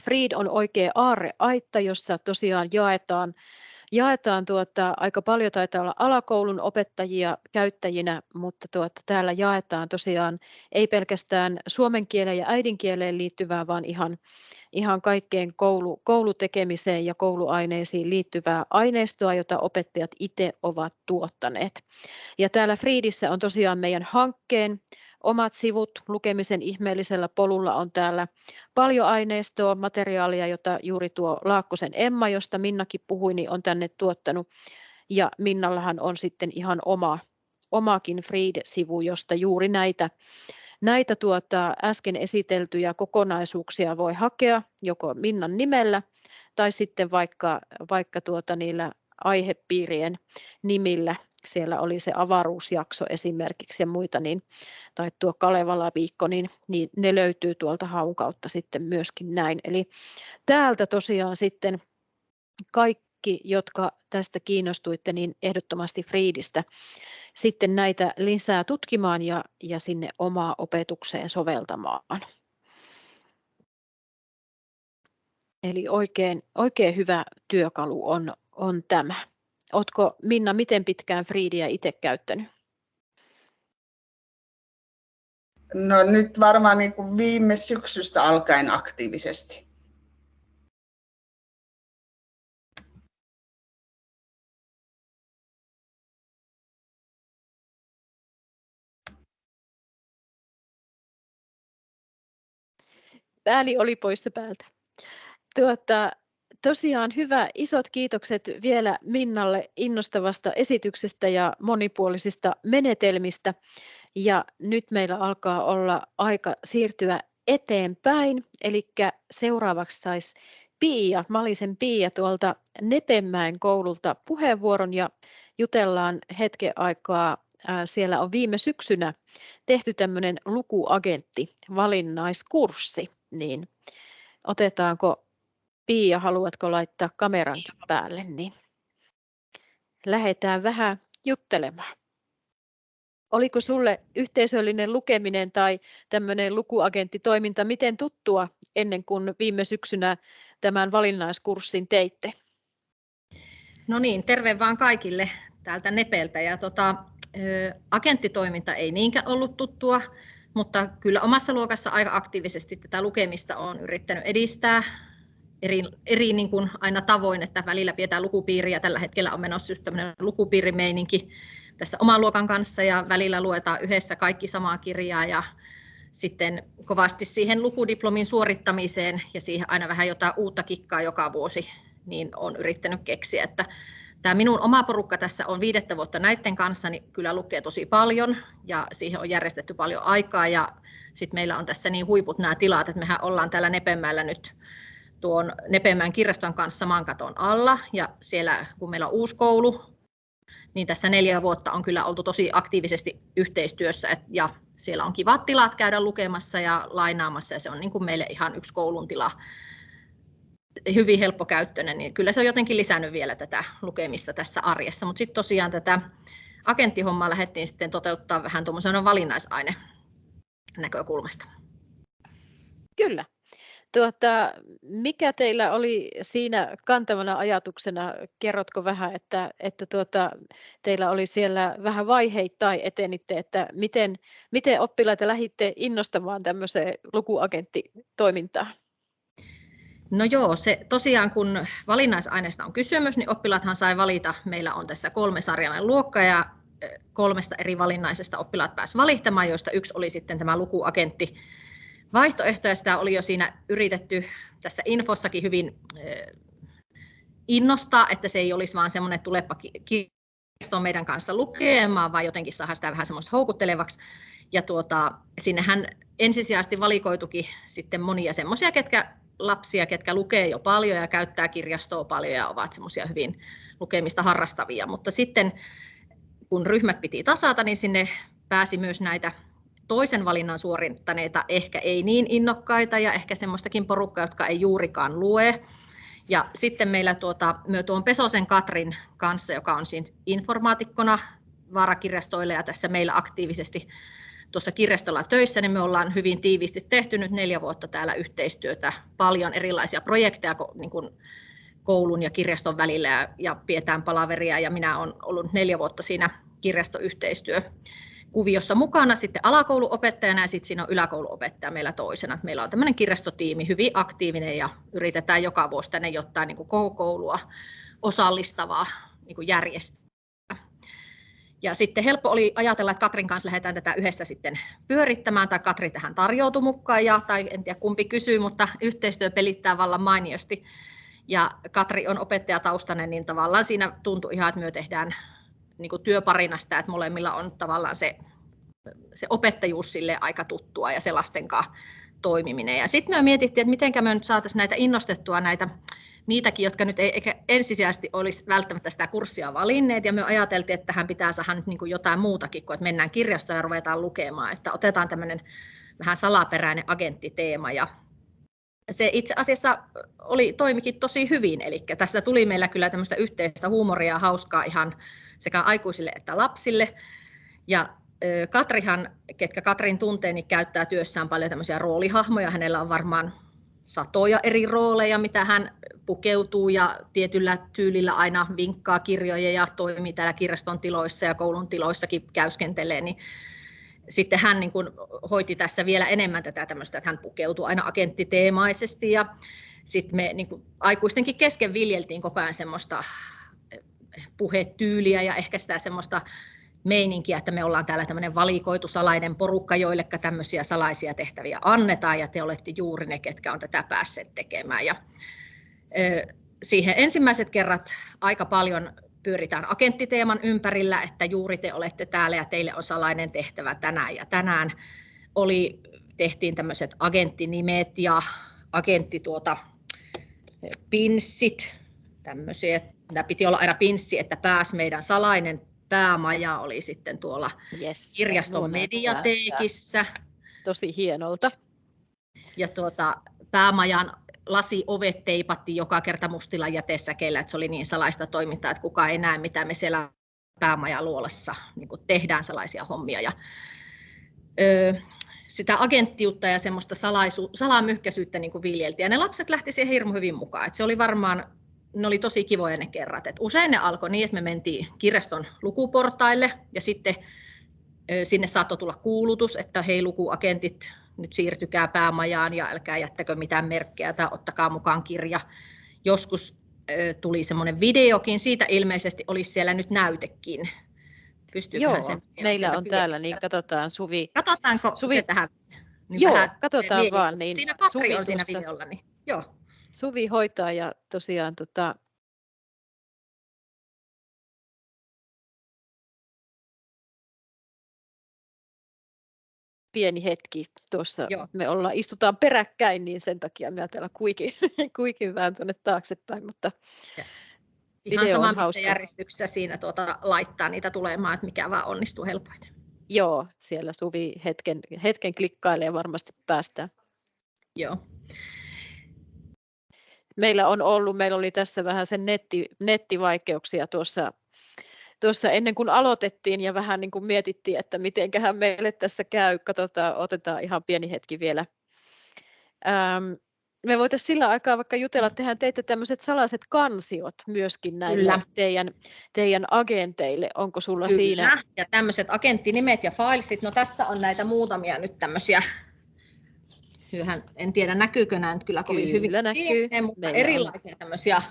S1: Freed on oikea aarreaitta, jossa tosiaan jaetaan jaetaan tuota, aika paljon taitaa olla alakoulun opettajia käyttäjinä, mutta tuota, täällä jaetaan tosiaan ei pelkästään suomen kieleen ja äidinkieleen liittyvää, vaan ihan, ihan kaikkeen koulu, koulutekemiseen ja kouluaineisiin liittyvää aineistoa, jota opettajat itse ovat tuottaneet. Ja täällä Friidissä on tosiaan meidän hankkeen omat sivut lukemisen ihmeellisellä polulla on täällä paljon aineistoa, materiaalia, jota juuri tuo Laakkosen Emma, josta Minnakin puhui, niin on tänne tuottanut. Ja Minnallahan on sitten ihan oma, omakin Freed-sivu, josta juuri näitä, näitä tuota, äsken esiteltyjä kokonaisuuksia voi hakea joko Minnan nimellä tai sitten vaikka, vaikka tuota niillä aihepiirien nimillä siellä oli se avaruusjakso esimerkiksi ja muita, niin, tai tuo Kalevala viikko, niin, niin ne löytyy tuolta haun kautta sitten myöskin näin. Eli täältä tosiaan sitten kaikki, jotka tästä kiinnostuitte, niin ehdottomasti Friidistä sitten näitä lisää tutkimaan ja, ja sinne omaa opetukseen soveltamaan. Eli oikein, oikein hyvä työkalu on, on tämä. Oletko Minna miten pitkään Freedia itse käyttänyt?
S2: No nyt varmaan niin kuin viime syksystä alkaen aktiivisesti.
S1: Pääli oli poissa päältä. Tuota, Tosiaan hyvä, isot kiitokset vielä Minnalle innostavasta esityksestä ja monipuolisista menetelmistä. Ja nyt meillä alkaa olla aika siirtyä eteenpäin, eli seuraavaksi saisi Pia, Malisen Pia tuolta Nepemäen koululta puheenvuoron ja jutellaan hetken aikaa. Siellä on viime syksynä tehty tämmöinen lukuagentti valinnaiskurssi, niin otetaanko Pia, haluatko laittaa kameran päälle, niin lähdetään vähän juttelemaan. Oliko sulle yhteisöllinen lukeminen tai tämmöinen lukuagenttitoiminta miten tuttua ennen kuin viime syksynä tämän valinnaiskurssin teitte?
S3: No niin, terve vaan kaikille täältä Nepeltä. Ja tota, agenttitoiminta ei niinkään ollut tuttua, mutta kyllä omassa luokassa aika aktiivisesti tätä lukemista on yrittänyt edistää eri, eri niin kuin aina tavoin, että välillä pidetään lukupiiriä. Tällä hetkellä on menossa just tämmöinen lukupiirimeininki tässä oman luokan kanssa ja välillä luetaan yhdessä kaikki samaa kirjaa ja sitten kovasti siihen lukudiplomin suorittamiseen ja siihen aina vähän jotain uutta kikkaa joka vuosi, niin on yrittänyt keksiä, että tämä minun oma porukka tässä on viidettä vuotta näiden kanssa, niin kyllä lukee tosi paljon ja siihen on järjestetty paljon aikaa ja sitten meillä on tässä niin huiput nämä tilat, että mehän ollaan täällä Nepemäellä nyt tuon Nepemään kirjaston kanssa saman katon alla. Ja siellä kun meillä on uusi koulu, niin tässä neljä vuotta on kyllä oltu tosi aktiivisesti yhteistyössä. Ja siellä on kivat tilat käydä lukemassa ja lainaamassa ja se on niin kuin meille ihan yksi koulun tila. Hyvin helppokäyttöinen, niin kyllä se on jotenkin lisännyt vielä tätä lukemista tässä arjessa, mutta sitten tosiaan tätä agenttihommaa lähdettiin sitten toteuttaa vähän tuommoisena valinnaisaine näkökulmasta.
S1: Kyllä, Tuota, mikä teillä oli siinä kantavana ajatuksena? Kerrotko vähän, että, että tuota, teillä oli siellä vähän vaiheittain etenitte, että miten, miten oppilaita lähditte innostamaan tämmöiseen lukuagenttitoimintaan?
S3: No joo, se tosiaan kun valinnaisaineesta on kysymys, niin oppilaathan sai valita, meillä on tässä kolme sarjainen luokka ja kolmesta eri valinnaisesta oppilaat pääsivät valittamaan, joista yksi oli sitten tämä lukuagentti vaihtoehtoja. Sitä oli jo siinä yritetty tässä infossakin hyvin innostaa, että se ei olisi vaan semmoinen tulepa kirjastoon meidän kanssa lukemaan, vaan jotenkin saada sitä vähän semmoista houkuttelevaksi. Ja tuota, sinnehän ensisijaisesti valikoitukin sitten monia semmoisia, ketkä lapsia, ketkä lukee jo paljon ja käyttää kirjastoa paljon ja ovat semmoisia hyvin lukemista harrastavia. Mutta sitten kun ryhmät piti tasata, niin sinne pääsi myös näitä toisen valinnan suorittaneita, ehkä ei niin innokkaita ja ehkä semmoistakin porukkaa, jotka ei juurikaan lue. Ja sitten meillä tuota, myö tuon Pesosen Katrin kanssa, joka on siinä informaatikkona vaarakirjastoille ja tässä meillä aktiivisesti tuossa kirjastolla töissä, niin me ollaan hyvin tiiviisti tehty nyt neljä vuotta täällä yhteistyötä, paljon erilaisia projekteja niin kuin koulun ja kirjaston välillä ja, ja pidetään palaveria ja minä olen ollut neljä vuotta siinä kirjastoyhteistyö kuviossa mukana sitten alakouluopettajana ja sitten siinä on yläkouluopettaja meillä toisena. Meillä on tämmöinen kirjastotiimi hyvin aktiivinen ja yritetään joka vuosi tänne jotain niin kuin koulua osallistavaa niin järjestää. Ja sitten helppo oli ajatella, että Katrin kanssa lähdetään tätä yhdessä sitten pyörittämään, tai Katri tähän tarjoutui mukaan, ja, tai en tiedä kumpi kysyy, mutta yhteistyö pelittää vallan mainiosti. Ja Katri on opettajataustainen, niin tavallaan siinä tuntui ihan, että me tehdään niin kuin työparina sitä, että molemmilla on tavallaan se, se opettajuus sille aika tuttua ja se lasten kanssa toimiminen. Ja sitten me mietittiin, että miten me nyt saataisiin näitä innostettua näitä niitäkin, jotka nyt ei eikä ensisijaisesti olisi välttämättä sitä kurssia valinneet, ja me ajateltiin, että tähän pitää saada nyt niin kuin jotain muutakin kuin, että mennään kirjastoon ja ruvetaan lukemaan, että otetaan tämmöinen vähän salaperäinen agenttiteema, ja se itse asiassa oli, toimikin tosi hyvin, eli tästä tuli meillä kyllä tämmöistä yhteistä huumoria ja hauskaa ihan sekä aikuisille että lapsille. Ja Katrihan, ketkä Katrin tuntee, niin käyttää työssään paljon tämmöisiä roolihahmoja. Hänellä on varmaan satoja eri rooleja, mitä hän pukeutuu ja tietyllä tyylillä aina vinkkaa kirjoja ja toimii täällä kirjaston tiloissa ja koulun tiloissakin käyskentelee, niin sitten hän niin kuin hoiti tässä vielä enemmän tätä tämmöistä, että hän pukeutuu aina agenttiteemaisesti ja sitten me niin kuin aikuistenkin kesken viljeltiin koko ajan semmoista puhetyyliä ja ehkä sitä semmoista meininkiä, että me ollaan täällä tämmöinen valikoitu salainen porukka, joille tämmöisiä salaisia tehtäviä annetaan, ja te olette juuri ne, ketkä on tätä päässeet tekemään. Ja, ö, siihen ensimmäiset kerrat aika paljon pyöritään agenttiteeman ympärillä, että juuri te olette täällä ja teille on salainen tehtävä tänään ja tänään. Oli, tehtiin tämmöiset agenttinimet ja agentti tuota, pinssit, tämmöisiä, Tämä piti olla aina pinssi, että pääsi meidän salainen päämaja oli sitten tuolla yes, kirjaston mediateekissä.
S1: Tosi hienolta.
S3: Ja tuota, päämajan lasiovet teipattiin joka kerta mustilla jätesäkeillä, että se oli niin salaista toimintaa, että kukaan ei näe, mitä me siellä päämajan luolassa niin tehdään salaisia hommia. Ja, öö, sitä agenttiutta ja semmoista salaisu, salamyhkäisyyttä niin viljeltiin. Ja ne lapset lähti siihen hirmu hyvin mukaan. että se oli varmaan ne oli tosi kivoja ne kerrat. Et usein ne alkoi niin, että me mentiin kirjaston lukuportaille ja sitten sinne saattoi tulla kuulutus, että hei lukuagentit, nyt siirtykää päämajaan ja älkää jättäkö mitään merkkejä tai ottakaa mukaan kirja. Joskus tuli semmoinen videokin, siitä ilmeisesti olisi siellä nyt näytekin.
S1: Joo, sen meillä on täällä, niin katsotaan Suvi.
S3: Katsotaanko Suvi... se tähän?
S1: Niin Joo, katsotaan vaan. Niin
S3: siinä Katri Suvi on siinä videolla. Niin. Joo.
S1: Suvi hoitaa ja tosiaan tota, pieni hetki tuossa. Joo. Me ollaan, istutaan peräkkäin, niin sen takia me täällä kuikin, [laughs] kuikin vähän tuonne taaksepäin, mutta ja.
S3: Ihan sama, missä hauska. järjestyksessä siinä tuota, laittaa niitä tulemaan, että mikä vaan onnistuu helpoiten.
S1: Joo, siellä Suvi hetken, hetken klikkailee varmasti päästään.
S3: Joo
S1: meillä on ollut, meillä oli tässä vähän sen netti, nettivaikeuksia tuossa, tuossa ennen kuin aloitettiin ja vähän niin kuin mietittiin, että mitenköhän meille tässä käy. Katsotaan, otetaan ihan pieni hetki vielä. Ähm, me voitaisiin sillä aikaa vaikka jutella, tehdään teitte tämmöiset salaiset kansiot myöskin näille teidän, teidän agenteille. Onko sulla
S3: Kyllä.
S1: siinä?
S3: Ja tämmöiset agenttinimet ja filesit, no tässä on näitä muutamia nyt tämmöisiä Hyhän, en tiedä näkyykö nämä nyt kyllä kovin kyllä hyvin näkyy. Siihen, mutta Meillä erilaisia on. tämmöisiä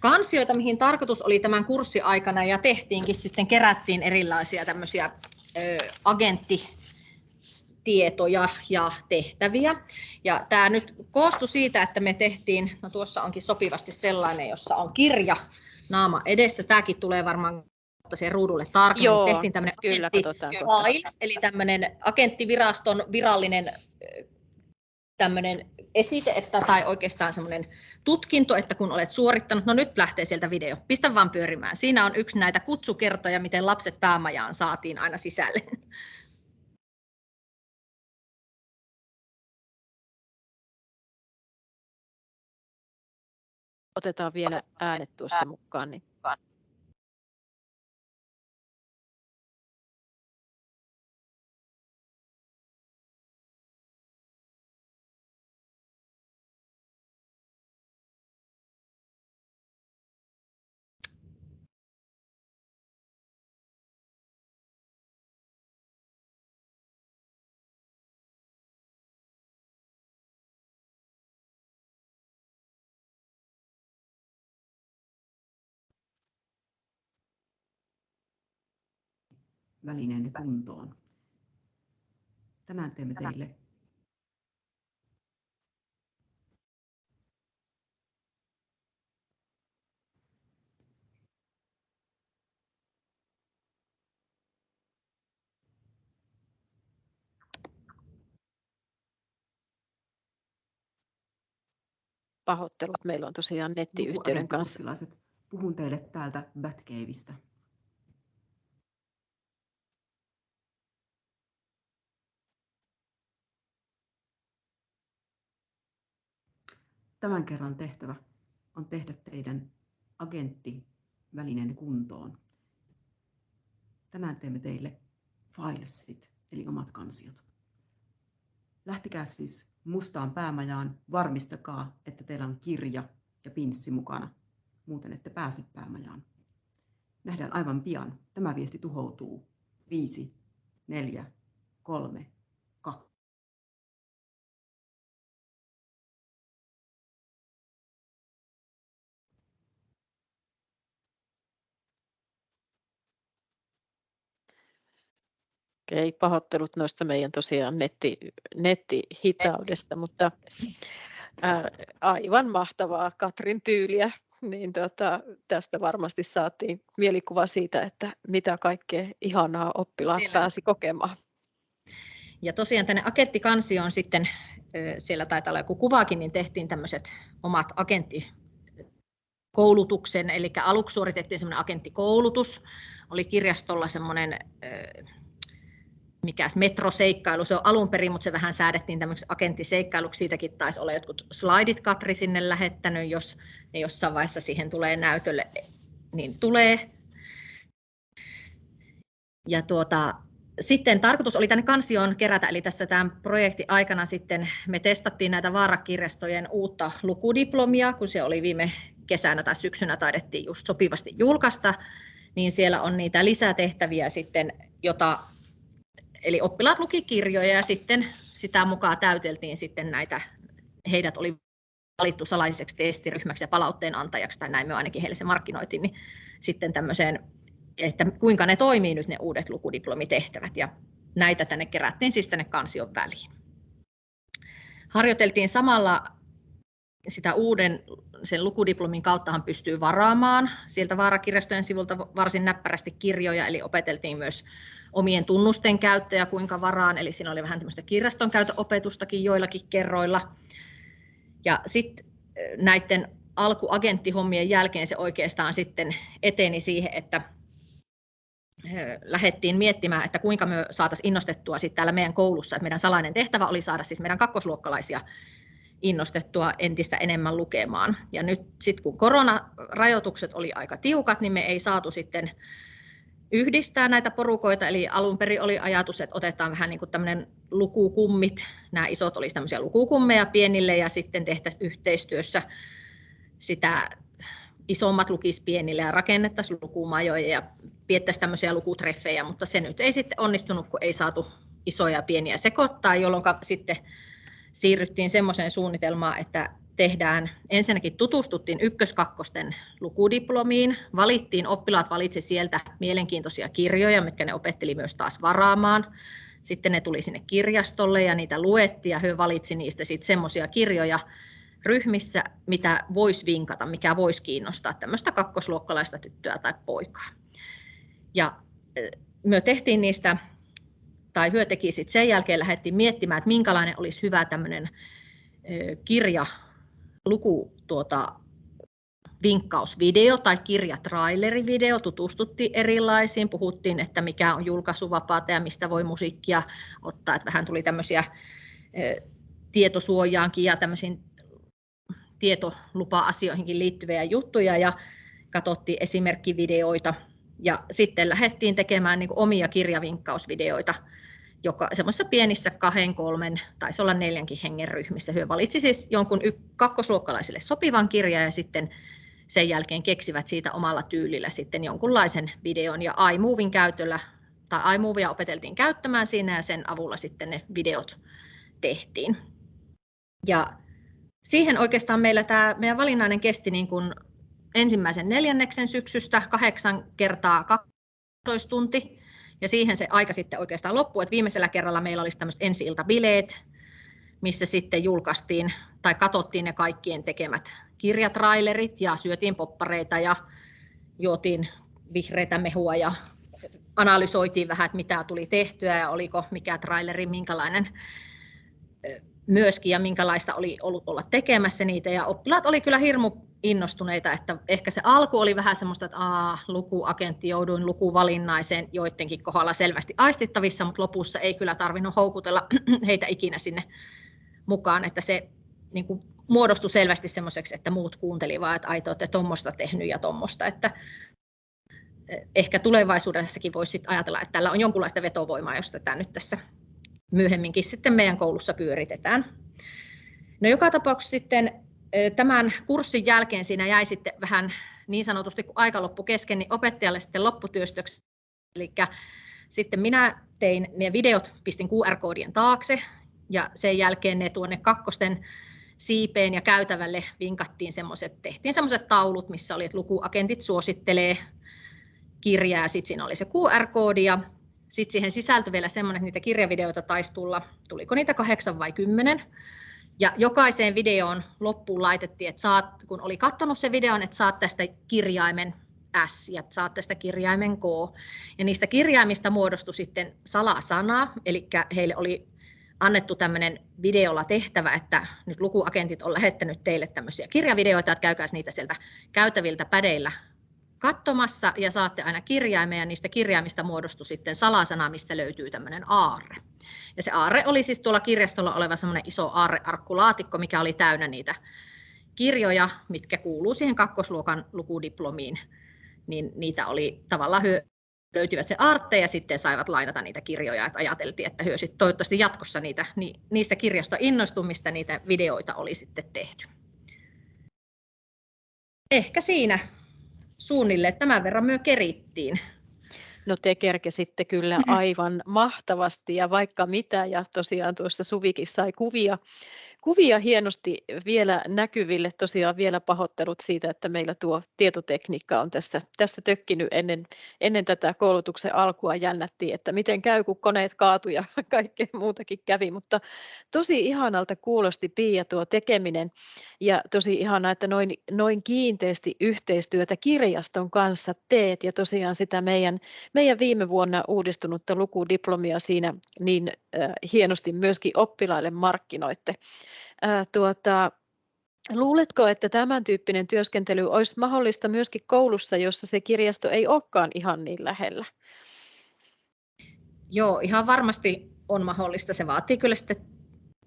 S3: kansioita, mihin tarkoitus oli tämän kurssin aikana ja tehtiinkin sitten, kerättiin erilaisia tämmöisiä ö, agenttitietoja ja tehtäviä. Ja tämä nyt koostui siitä, että me tehtiin, no tuossa onkin sopivasti sellainen, jossa on kirja naama edessä. Tämäkin tulee varmaan siihen ruudulle tarkemmin.
S1: Joo,
S3: tehtiin
S1: tämmöinen kyllä,
S3: files, eli tämmöinen agenttiviraston virallinen tämmöinen esite, että, tai oikeastaan semmoinen tutkinto, että kun olet suorittanut, no nyt lähtee sieltä video, pistä vaan pyörimään. Siinä on yksi näitä kutsukertoja, miten lapset päämajaan saatiin aina sisälle.
S1: Otetaan vielä äänet tuosta mukaan. Niin
S4: välineenne kuntoon. Tänään teemme teille
S1: pahoittelut. Meillä on tosiaan nettiyhteyden kanssa.
S4: Puhun teille täältä Batcaveista. Tämän kerran tehtävä on tehdä teidän agenttivälineen kuntoon. Tänään teemme teille filesit, eli omat kansiot. Lähtekää siis mustaan päämajaan, varmistakaa, että teillä on kirja ja pinssi mukana, muuten ette pääse päämajaan. Nähdään aivan pian. Tämä viesti tuhoutuu. 5, 4, 3,
S1: Okei, pahoittelut noista meidän tosiaan netti, nettihitaudesta, mutta ää, aivan mahtavaa Katrin tyyliä. Niin tota, tästä varmasti saatiin mielikuva siitä, että mitä kaikkea ihanaa oppilaat siellä. pääsi kokemaan.
S3: Ja tosiaan tänne agenttikansioon sitten, siellä taitaa olla joku kuvakin, niin tehtiin tämmöiset omat agentti koulutuksen, eli aluksi suoritettiin semmoinen agenttikoulutus, oli kirjastolla semmoinen mikäs metroseikkailu se on alun perin, mutta se vähän säädettiin tämmöiseksi agenttiseikkailuksi. Siitäkin taisi olla jotkut slaidit Katri sinne lähettänyt, jos ne jossain vaiheessa siihen tulee näytölle, niin tulee. Ja tuota, sitten tarkoitus oli tänne kansioon kerätä, eli tässä tämän projektin aikana sitten me testattiin näitä vaarakirjastojen uutta lukudiplomia, kun se oli viime kesänä tai syksynä taidettiin just sopivasti julkaista, niin siellä on niitä lisätehtäviä sitten, jota eli oppilaat luki kirjoja ja sitten sitä mukaan täyteltiin sitten näitä, heidät oli valittu salaiseksi testiryhmäksi ja palautteen antajaksi, tai näin me ainakin heille se markkinoitiin, niin sitten tämmöiseen, että kuinka ne toimii nyt ne uudet lukudiplomitehtävät, ja näitä tänne kerättiin siis tänne kansion väliin. Harjoiteltiin samalla sitä uuden sen lukudiplomin kauttahan pystyy varaamaan sieltä vaarakirjastojen sivulta varsin näppärästi kirjoja, eli opeteltiin myös omien tunnusten käyttöä kuinka varaan, eli siinä oli vähän tämmöistä kirjaston käytöopetustakin joillakin kerroilla. Ja sitten näiden alkuagenttihommien jälkeen se oikeastaan sitten eteni siihen, että lähdettiin miettimään, että kuinka me saataisiin innostettua sitten täällä meidän koulussa, että meidän salainen tehtävä oli saada siis meidän kakkosluokkalaisia innostettua entistä enemmän lukemaan. Ja nyt sitten kun koronarajoitukset oli aika tiukat, niin me ei saatu sitten yhdistää näitä porukoita, eli alun perin oli ajatus, että otetaan vähän niin kuin tämmöinen lukukummit, nämä isot olisi tämmöisiä lukukummeja pienille ja sitten tehtäisiin yhteistyössä sitä isommat lukis pienille ja rakennettaisiin lukumajoja ja piettäisiin tämmöisiä lukutreffejä, mutta se nyt ei sitten onnistunut, kun ei saatu isoja ja pieniä sekoittaa, jolloin sitten siirryttiin semmoiseen suunnitelmaan, että tehdään, ensinnäkin tutustuttiin ykköskakkosten lukudiplomiin, valittiin, oppilaat valitsi sieltä mielenkiintoisia kirjoja, mitkä ne opetteli myös taas varaamaan. Sitten ne tuli sinne kirjastolle ja niitä luettiin ja he valitsi niistä sitten semmoisia kirjoja ryhmissä, mitä voisi vinkata, mikä voisi kiinnostaa tämmöistä kakkosluokkalaista tyttöä tai poikaa. Ja me tehtiin niistä, tai hyö teki sitten sen jälkeen lähdettiin miettimään, että minkälainen olisi hyvä tämmöinen kirja luku tuota, vinkkausvideo tai kirjatrailerivideo, tutustuttiin erilaisiin, puhuttiin, että mikä on julkaisuvapaata ja mistä voi musiikkia ottaa, että vähän tuli tämmöisiä tietosuojaankin ja tämmöisiin tietolupa-asioihinkin liittyviä juttuja ja katsottiin esimerkkivideoita. Ja sitten lähdettiin tekemään niin omia kirjavinkkausvideoita, joka semmoisissa pienissä kahden, kolmen, taisi olla neljänkin hengen ryhmissä. Hyö valitsi siis jonkun y- kakkosluokkalaisille sopivan kirjan ja sitten sen jälkeen keksivät siitä omalla tyylillä sitten jonkunlaisen videon ja iMovin käytöllä, tai iMovia opeteltiin käyttämään siinä ja sen avulla sitten ne videot tehtiin. Ja siihen oikeastaan meillä tämä meidän valinnainen kesti niin kuin ensimmäisen neljänneksen syksystä kahdeksan kertaa 12 tunti. Ja siihen se aika sitten oikeastaan loppui, että viimeisellä kerralla meillä olisi tämmöiset ensi-iltabileet, missä sitten julkaistiin tai katsottiin ne kaikkien tekemät kirjatrailerit ja syötiin poppareita ja juotiin vihreitä mehua ja analysoitiin vähän, että mitä tuli tehtyä ja oliko mikä traileri, minkälainen myöskin ja minkälaista oli ollut olla tekemässä niitä. Ja oppilaat oli kyllä hirmu innostuneita, että ehkä se alku oli vähän semmoista, että aa, lukuagentti, jouduin lukuvalinnaiseen joidenkin kohdalla selvästi aistittavissa, mutta lopussa ei kyllä tarvinnut houkutella [clears throat] heitä ikinä sinne mukaan, että se niin kuin muodostui selvästi semmoiseksi, että muut kuuntelivat, että ai te olette tuommoista tehnyt ja tuommoista, että eh, ehkä tulevaisuudessakin voisi ajatella, että tällä on jonkunlaista vetovoimaa, jos tätä nyt tässä myöhemminkin sitten meidän koulussa pyöritetään. No joka tapauksessa sitten tämän kurssin jälkeen siinä jäi sitten vähän niin sanotusti, kun aika loppu kesken, niin opettajalle sitten lopputyöstöksi. Eli sitten minä tein ne videot, pistin QR-koodien taakse ja sen jälkeen ne tuonne kakkosten siipeen ja käytävälle vinkattiin semmoiset, tehtiin semmoiset taulut, missä oli, että lukuagentit suosittelee kirjaa, sitten siinä oli se QR-koodi ja sitten siihen sisältyi vielä semmoinen, että niitä kirjavideoita taisi tulla, tuliko niitä kahdeksan vai kymmenen. Ja jokaiseen videoon loppuun laitettiin, että saat, kun oli katsonut se videon, että saat tästä kirjaimen S ja saat tästä kirjaimen K. Ja niistä kirjaimista muodostui sitten salasana, eli heille oli annettu tämmöinen videolla tehtävä, että nyt lukuagentit on lähettänyt teille tämmöisiä kirjavideoita, että käykää niitä sieltä käytäviltä pädeillä katsomassa ja saatte aina kirjaimen ja niistä kirjaimista muodostui sitten salasana, mistä löytyy tämmöinen aarre. Ja se aarre oli siis tuolla kirjastolla oleva semmoinen iso aarrearkkulaatikko, mikä oli täynnä niitä kirjoja, mitkä kuuluu siihen kakkosluokan lukudiplomiin. Niin niitä oli tavallaan hyö, löytyvät se aartte ja sitten saivat lainata niitä kirjoja, että ajateltiin, että hyö sitten toivottavasti jatkossa niitä, niin niistä kirjoista innostumista niitä videoita oli sitten tehty. Ehkä siinä suunnilleen tämän verran myö kerittiin.
S1: No te kerkesitte kyllä [laughs] aivan mahtavasti ja vaikka mitä ja tosiaan tuossa Suvikin sai kuvia kuvia hienosti vielä näkyville. Tosiaan vielä pahoittelut siitä, että meillä tuo tietotekniikka on tässä, tässä tökkinyt ennen, ennen tätä koulutuksen alkua. Jännättiin, että miten käy, kun koneet kaatu ja [laughs] kaikkea muutakin kävi. Mutta tosi ihanalta kuulosti Pia tuo tekeminen ja tosi ihanaa, että noin, noin kiinteästi yhteistyötä kirjaston kanssa teet ja tosiaan sitä meidän, meidän viime vuonna uudistunutta lukudiplomia siinä niin hienosti myöskin oppilaille markkinoitte. Tuota, luuletko, että tämän tyyppinen työskentely olisi mahdollista myöskin koulussa, jossa se kirjasto ei olekaan ihan niin lähellä?
S3: Joo, ihan varmasti on mahdollista. Se vaatii kyllä sitten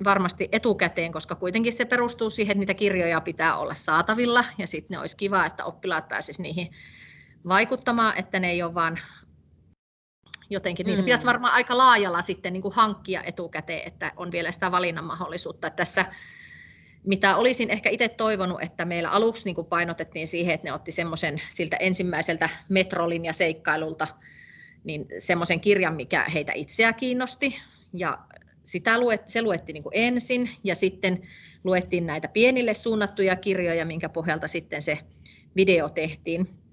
S3: varmasti etukäteen, koska kuitenkin se perustuu siihen, että niitä kirjoja pitää olla saatavilla ja sitten ne olisi kiva, että oppilaat pääsisivät niihin vaikuttamaan, että ne ei ole vain jotenkin niitä mm. pitäisi varmaan aika laajalla sitten niin kuin hankkia etukäteen, että on vielä sitä valinnan mahdollisuutta. Tässä mitä olisin ehkä itse toivonut, että meillä aluksi niin kuin painotettiin siihen, että ne otti semmoisen siltä ensimmäiseltä metrolinja seikkailulta niin semmoisen kirjan, mikä heitä itseä kiinnosti. Ja sitä luet, se luettiin niin kuin ensin ja sitten luettiin näitä pienille suunnattuja kirjoja, minkä pohjalta sitten se video tehtiin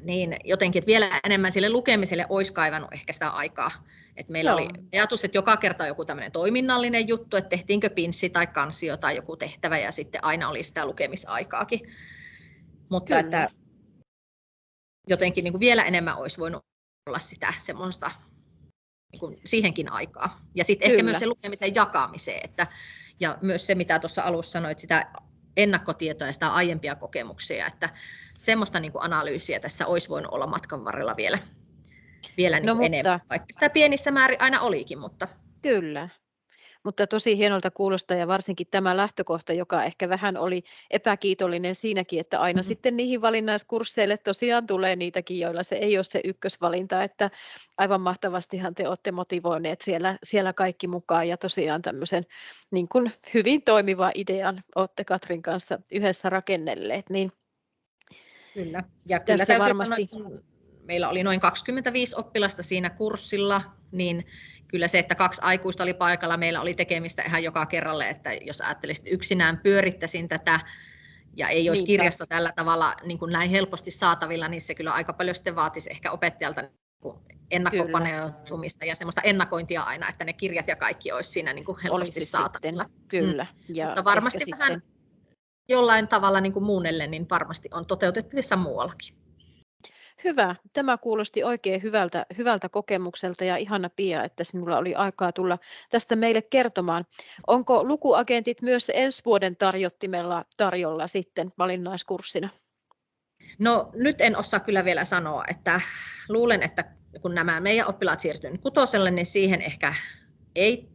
S3: niin jotenkin, että vielä enemmän sille lukemiselle olisi kaivannut ehkä sitä aikaa. Et meillä Joo. oli ajatus, että joka kerta joku tämmöinen toiminnallinen juttu, että tehtiinkö pinssi tai kansio tai joku tehtävä ja sitten aina oli sitä lukemisaikaakin. Mutta Kyllä. että jotenkin niin kuin vielä enemmän olisi voinut olla sitä semmoista niin kuin siihenkin aikaa. Ja sitten ehkä myös se lukemisen jakamiseen, että Ja myös se, mitä tuossa alussa sanoit, sitä ennakkotietoa ja sitä aiempia kokemuksia, että semmoista niin kuin analyysiä tässä olisi voinut olla matkan varrella vielä, vielä niin no, mutta... enemmän, vaikka sitä pienissä määrin aina olikin. Mutta...
S1: Kyllä, mutta tosi hienolta kuulostaa ja varsinkin tämä lähtökohta, joka ehkä vähän oli epäkiitollinen siinäkin, että aina mm-hmm. sitten niihin valinnaiskursseille tosiaan tulee niitäkin, joilla se ei ole se ykkösvalinta, että aivan mahtavastihan te olette motivoineet siellä, siellä kaikki mukaan ja tosiaan tämmöisen niin kuin hyvin toimiva idean olette Katrin kanssa yhdessä rakennelleet, niin
S3: Kyllä, ja kyllä täytyy varmasti... sanoa, meillä oli noin 25 oppilasta siinä kurssilla, niin kyllä se, että kaksi aikuista oli paikalla, meillä oli tekemistä ihan joka kerralle, että jos ajattelisit yksinään pyörittäisin tätä ja ei olisi Niinpä. kirjasto tällä tavalla niin kuin näin helposti saatavilla, niin se kyllä aika paljon sitten vaatisi ehkä opettajalta niin ennakkopaneutumista ja semmoista ennakointia aina, että ne kirjat ja kaikki olisi siinä niin kuin helposti olisi saatavilla.
S1: Sitten, kyllä.
S3: Mm. Ja Mutta varmasti vähän sitten... jollain tavalla niin kuin muunnelle, niin varmasti on toteutettavissa muuallakin.
S1: Hyvä. Tämä kuulosti oikein hyvältä, hyvältä kokemukselta ja ihana Pia, että sinulla oli aikaa tulla tästä meille kertomaan. Onko lukuagentit myös ensi vuoden tarjottimella tarjolla sitten valinnaiskurssina?
S3: No nyt en osaa kyllä vielä sanoa, että luulen, että kun nämä meidän oppilaat siirtyvät kutoselle, niin siihen ehkä ei,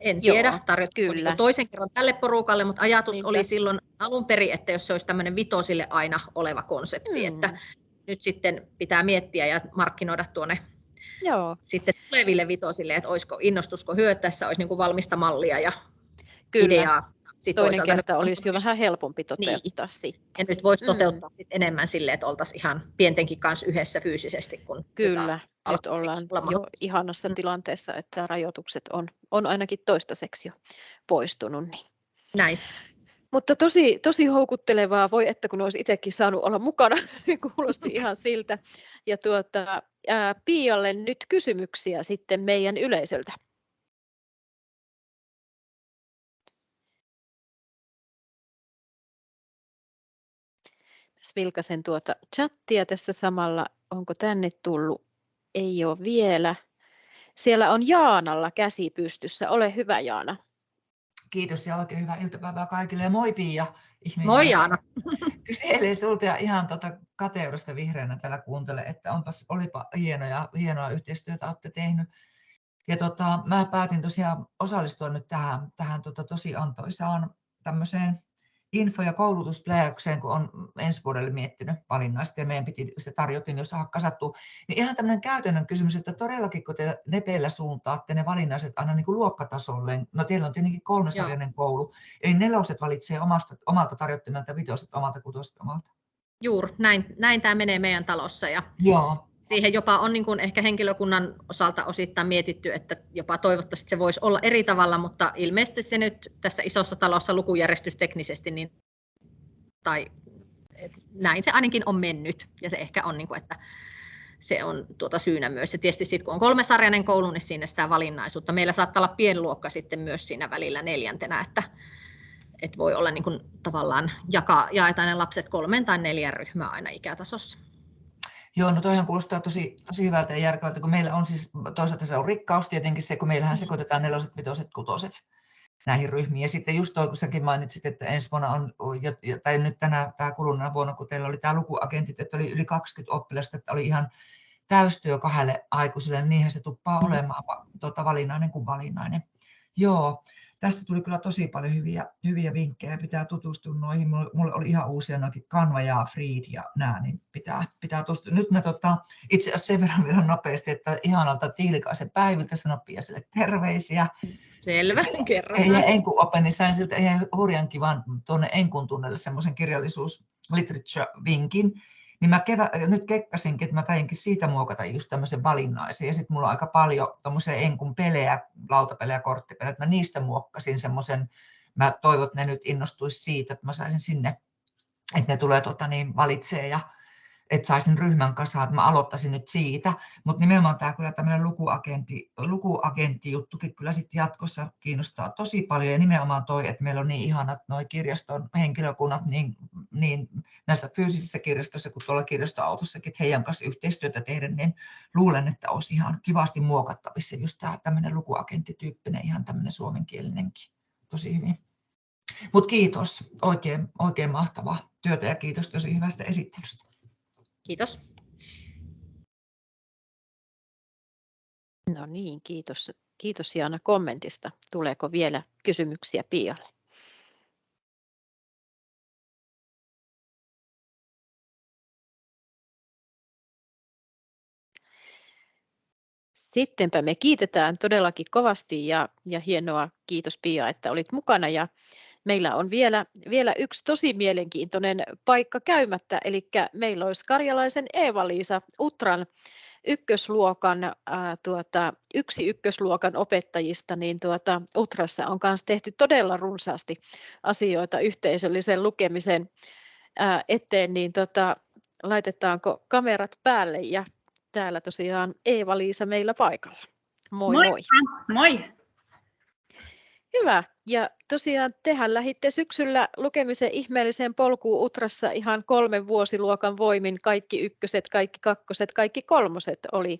S3: en tiedä, tarjottu niin toisen kerran tälle porukalle, mutta ajatus Niinpä. oli silloin alun perin, että jos se olisi tämmöinen vitosille aina oleva konsepti, hmm. että nyt sitten pitää miettiä ja markkinoida tuonne Joo. sitten tuleville vitosille, että olisiko innostusko hyöttäessä, olisi niin kuin valmista mallia ja Kyllä. ideaa.
S1: Sitten Toinen kerta olisi jo vähän helpompi toteuttaa niin. sitten.
S3: Ja nyt voisi mm. toteuttaa mm. sitten enemmän sille, että oltaisiin ihan pientenkin kanssa yhdessä fyysisesti. Kun
S1: Kyllä, nyt ollaan jo ihanassa mm. tilanteessa, että rajoitukset on, on ainakin toistaiseksi jo poistunut. Niin.
S3: Näin.
S1: Mutta tosi, tosi houkuttelevaa, voi että kun olisi itsekin saanut olla mukana, [laughs] kuulosti ihan siltä. Ja tuota, ää, Pialle nyt kysymyksiä sitten meidän yleisöltä. vilkaisen tuota chattia tässä samalla. Onko tänne tullut? Ei ole vielä. Siellä on Jaanalla käsi pystyssä. Ole hyvä Jaana.
S5: Kiitos ja oikein hyvää iltapäivää kaikille. Ja moi Pia.
S3: Ihminen. Moi Jaana. [laughs]
S5: Kyselee sulta ja ihan tota kateudesta vihreänä täällä kuuntele, että onpas, olipa hienoja, hienoa yhteistyötä olette tehnyt. Ja tota, mä päätin tosiaan osallistua nyt tähän, tähän tota, tosi antoisaan tämmöiseen info- ja koulutuspläjäykseen, kun on ensi vuodelle miettinyt valinnaista ja meidän piti se tarjotin jo saada kasattua, niin ihan tämmöinen käytännön kysymys, että todellakin kun te nepeillä suuntaatte ne valinnaiset aina niin kuin luokkatasolle, no teillä on tietenkin kolmesarjainen koulu, eli neloset valitsee omasta, omalta tarjottimelta, vitoset omalta, kutoset omalta.
S3: Juuri, näin, näin tämä menee meidän talossa. Ja Joo siihen jopa on niin kuin ehkä henkilökunnan osalta osittain mietitty, että jopa toivottavasti se voisi olla eri tavalla, mutta ilmeisesti se nyt tässä isossa talossa lukujärjestysteknisesti, niin, tai näin se ainakin on mennyt, ja se ehkä on, niin kuin, että se on tuota syynä myös. Ja tietysti sitten kun on kolmesarjainen koulu, niin siinä sitä valinnaisuutta. Meillä saattaa olla pienluokka sitten myös siinä välillä neljäntenä, että, että voi olla niin kuin tavallaan jakaa, jaetaan ne lapset kolmen tai neljän ryhmää aina ikätasossa.
S5: Joo, no toihan kuulostaa tosi, tosi hyvältä ja järkevältä, kun meillä on siis, toisaalta se on rikkaus tietenkin se, kun meillähän mm. sekoitetaan neloset, vitoset, kutoset näihin ryhmiin. Ja sitten just toi, kun säkin mainitsit, että ensi vuonna on, tai nyt tänä, tämä kuluneena vuonna, kun teillä oli tämä lukuagentit, että oli yli 20 oppilasta, että oli ihan täystyö kahdelle aikuiselle, niin niinhän se tuppaa mm. olemaan tuota, valinnainen kuin valinnainen. Joo, tästä tuli kyllä tosi paljon hyviä, hyviä vinkkejä, pitää tutustua noihin. Mulle oli ihan uusia noikin Canva ja Freed ja nämä, niin pitää, pitää tutustua. Nyt mä tota, itse asiassa sen verran vielä nopeasti, että ihanalta Tiilikaisen päiviltä sanoi Piaselle terveisiä.
S3: Selvä, kerran.
S5: Ja Enkun Open, niin sain siltä ihan hurjan kivan tuonne Enkun tunnelle semmoisen kirjallisuus literature-vinkin, niin mä kevä, nyt kekkasinkin, että mä tainkin siitä muokata just tämmöisen valinnaisen. Ja sitten mulla on aika paljon tommosia enkun pelejä, lautapelejä, korttipelejä, että mä niistä muokkasin semmoisen, mä toivon, että ne nyt innostuisi siitä, että mä saisin sinne, että ne tulee tota, niin, valitsee ja että saisin ryhmän kasaan, että mä aloittaisin nyt siitä, mutta nimenomaan tämä kyllä tämmöinen lukuagentti, lukuagenttijuttukin kyllä sitten jatkossa kiinnostaa tosi paljon ja nimenomaan toi, että meillä on niin ihanat noi kirjaston henkilökunnat niin, niin näissä fyysisissä kirjastoissa kuin tuolla kirjastoautossakin, että heidän kanssa yhteistyötä tehdä, niin luulen, että olisi ihan kivasti muokattavissa just tämä tämmöinen lukuagenttityyppinen ihan tämmöinen suomenkielinenkin tosi hyvin. Mutta kiitos, oikein, oikein mahtavaa työtä ja kiitos tosi hyvästä esittelystä.
S3: Kiitos.
S1: No niin, kiitos. Kiitos Jaana kommentista. Tuleeko vielä kysymyksiä Pialle? Sittenpä me kiitetään todellakin kovasti ja, ja hienoa, kiitos Pia, että olit mukana ja meillä on vielä, vielä yksi tosi mielenkiintoinen paikka käymättä, eli meillä olisi Karjalaisen Eeva-Liisa Utran ykkösluokan, ää, tuota, yksi ykkösluokan opettajista, niin tuota, Utrassa on myös tehty todella runsaasti asioita yhteisöllisen lukemisen ää, eteen, niin tota, laitetaanko kamerat päälle ja täällä tosiaan Eeva-Liisa meillä paikalla. Moi moi. Moi.
S6: moi.
S1: Hyvä. Ja tosiaan tehän lähditte syksyllä lukemisen ihmeelliseen polkuun Utrassa ihan kolmen vuosiluokan voimin. Kaikki ykköset, kaikki kakkoset, kaikki kolmoset oli,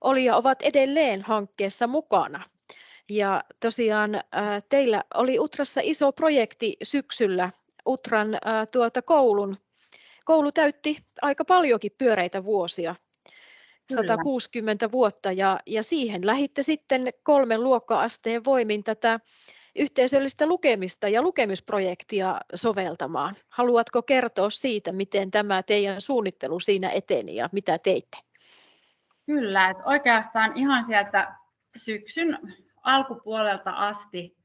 S1: oli ja ovat edelleen hankkeessa mukana. Ja tosiaan ää, teillä oli Utrassa iso projekti syksyllä Utran ää, tuota koulun. Koulu täytti aika paljonkin pyöreitä vuosia 160 vuotta ja, ja siihen lähitte sitten kolmen luokka-asteen voimin tätä yhteisöllistä lukemista ja lukemisprojektia soveltamaan. Haluatko kertoa siitä, miten tämä teidän suunnittelu siinä eteni ja mitä teitte?
S6: Kyllä, että oikeastaan ihan sieltä syksyn alkupuolelta asti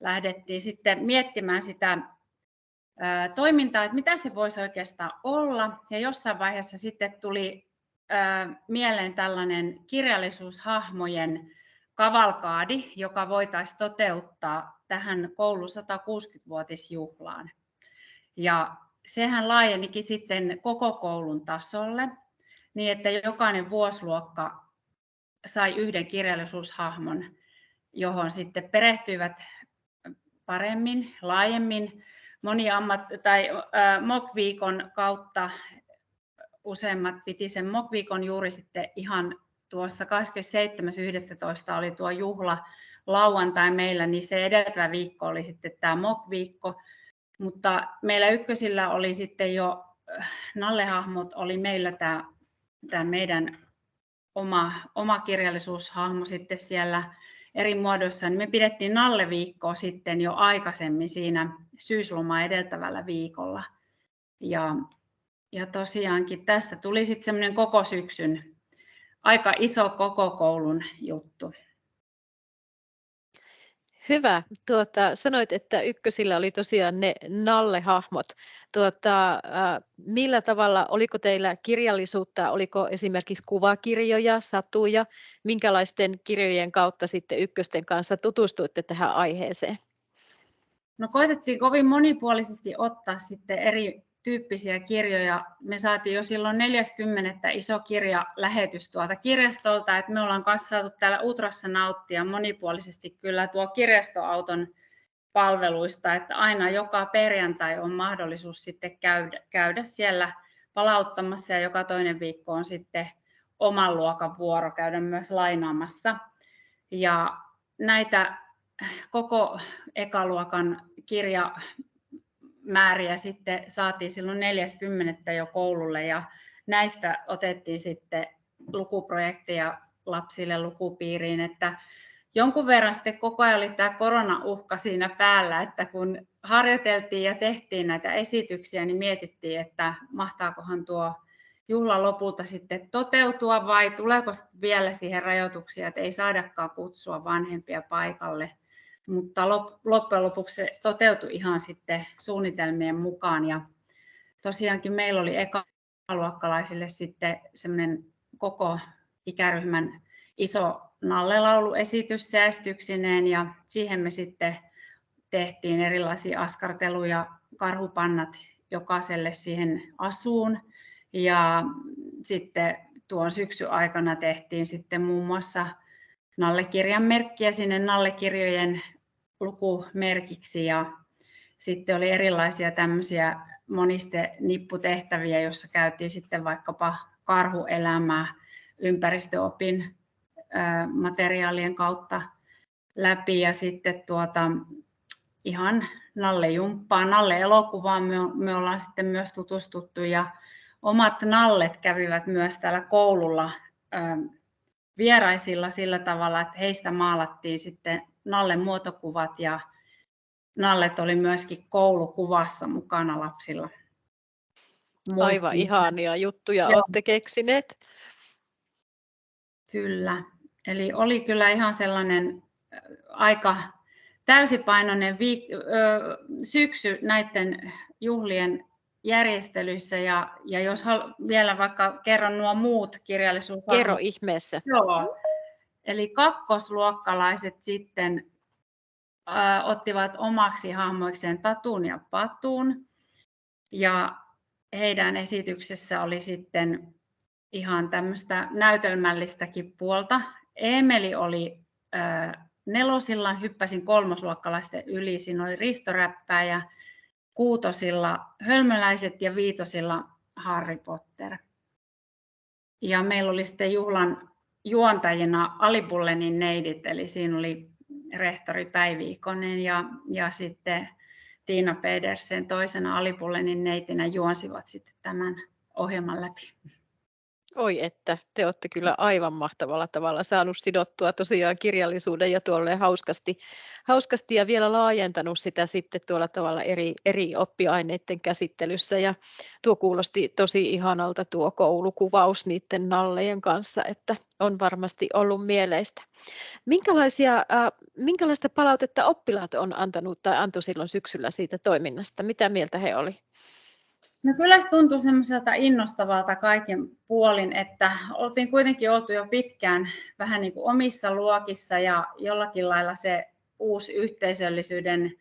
S6: lähdettiin sitten miettimään sitä toimintaa, että mitä se voisi oikeastaan olla. Ja jossain vaiheessa sitten tuli mieleen tällainen kirjallisuushahmojen kavalkaadi, joka voitaisiin toteuttaa tähän koulun 160-vuotisjuhlaan. Ja sehän laajenikin sitten koko koulun tasolle, niin että jokainen vuosiluokka sai yhden kirjallisuushahmon, johon sitten perehtyivät paremmin, laajemmin moni ammat- tai äh, MOK-viikon kautta useimmat piti sen MOK-viikon juuri sitten ihan tuossa 27.11. oli tuo juhla lauantai meillä, niin se edeltävä viikko oli sitten tämä MOK-viikko. Mutta meillä ykkösillä oli sitten jo, Nallehahmot oli meillä tämä, tämä meidän oma, oma kirjallisuushahmo sitten siellä eri muodoissa, niin me pidettiin Nalle-viikkoa sitten jo aikaisemmin siinä syyslomaa edeltävällä viikolla. Ja ja tosiaankin tästä tuli sitten semmoinen koko syksyn aika iso koko koulun juttu.
S1: Hyvä. Tuota, sanoit, että ykkösillä oli tosiaan ne Nalle-hahmot. Tuota, millä tavalla, oliko teillä kirjallisuutta, oliko esimerkiksi kuvakirjoja, satuja, minkälaisten kirjojen kautta sitten ykkösten kanssa tutustuitte tähän aiheeseen?
S6: No koitettiin kovin monipuolisesti ottaa sitten eri tyyppisiä kirjoja. Me saatiin jo silloin 40 iso kirja lähetys tuolta kirjastolta, että me ollaan kanssa saatu täällä Utrassa nauttia monipuolisesti kyllä tuo kirjastoauton palveluista, että aina joka perjantai on mahdollisuus sitten käydä, käydä siellä palauttamassa ja joka toinen viikko on sitten oman luokan vuoro käydä myös lainaamassa. Ja näitä koko ekaluokan kirja määriä sitten saatiin silloin 40 jo koululle ja näistä otettiin sitten lukuprojekteja lapsille lukupiiriin, että jonkun verran sitten koko ajan oli tämä koronauhka siinä päällä, että kun harjoiteltiin ja tehtiin näitä esityksiä, niin mietittiin, että mahtaakohan tuo juhla lopulta sitten toteutua vai tuleeko vielä siihen rajoituksia, että ei saadakaan kutsua vanhempia paikalle – mutta loppujen lopuksi se toteutui ihan sitten suunnitelmien mukaan. Ja tosiaankin meillä oli ekaluokkalaisille sitten semmoinen koko ikäryhmän iso nallelauluesitys säästyksineen ja siihen me sitten tehtiin erilaisia askarteluja, karhupannat jokaiselle siihen asuun. Ja sitten tuon syksyn aikana tehtiin sitten muun muassa nallekirjan merkkiä sinne nallekirjojen lukumerkiksi. Ja sitten oli erilaisia tämmöisiä moniste nipputehtäviä, joissa käytiin sitten vaikkapa karhuelämää ympäristöopin materiaalien kautta läpi. Ja sitten tuota, ihan Nalle Jumppaa, Nalle elokuvaan me, me ollaan sitten myös tutustuttu. Ja omat Nallet kävivät myös täällä koululla vieraisilla sillä tavalla, että heistä maalattiin sitten Nallen muotokuvat ja Nallet oli myöskin koulukuvassa mukana lapsilla.
S1: Aivan ihania juttuja Joo. olette keksineet.
S6: Kyllä. Eli oli kyllä ihan sellainen aika täysipainoinen viik- ö, syksy näiden juhlien järjestelyissä ja, ja jos hal- vielä vaikka kerron nuo muut kirjallisuus.
S1: Kerro ihmeessä.
S6: Joo. Eli kakkosluokkalaiset sitten ö, ottivat omaksi hahmoikseen Tatun ja Patun ja heidän esityksessä oli sitten ihan tämmöistä näytelmällistäkin puolta. Emeli oli ö, nelosilla, hyppäsin kolmosluokkalaisten yli, siinä oli Ristoräppää ja kuutosilla hölmöläiset ja viitosilla Harry Potter. Ja meillä oli sitten juhlan juontajina Alibullenin neidit, eli siinä oli rehtori Päivi Ikonen ja, ja sitten Tiina Pedersen toisena Alibullenin neitinä juonsivat sitten tämän ohjelman läpi.
S1: Oi että, te olette kyllä aivan mahtavalla tavalla saanut sidottua tosiaan kirjallisuuden ja tuolle hauskasti, hauskasti ja vielä laajentanut sitä sitten tuolla tavalla eri, eri oppiaineiden käsittelyssä ja tuo kuulosti tosi ihanalta tuo koulukuvaus niiden nallejen kanssa, että on varmasti ollut mieleistä. Minkälaisia, äh, minkälaista palautetta oppilaat on antanut tai antoi silloin syksyllä siitä toiminnasta? Mitä mieltä he olivat?
S6: No kyllä se tuntui semmoiselta innostavalta kaiken puolin, että oltiin kuitenkin oltu jo pitkään vähän niin kuin omissa luokissa ja jollakin lailla se uusi yhteisöllisyyden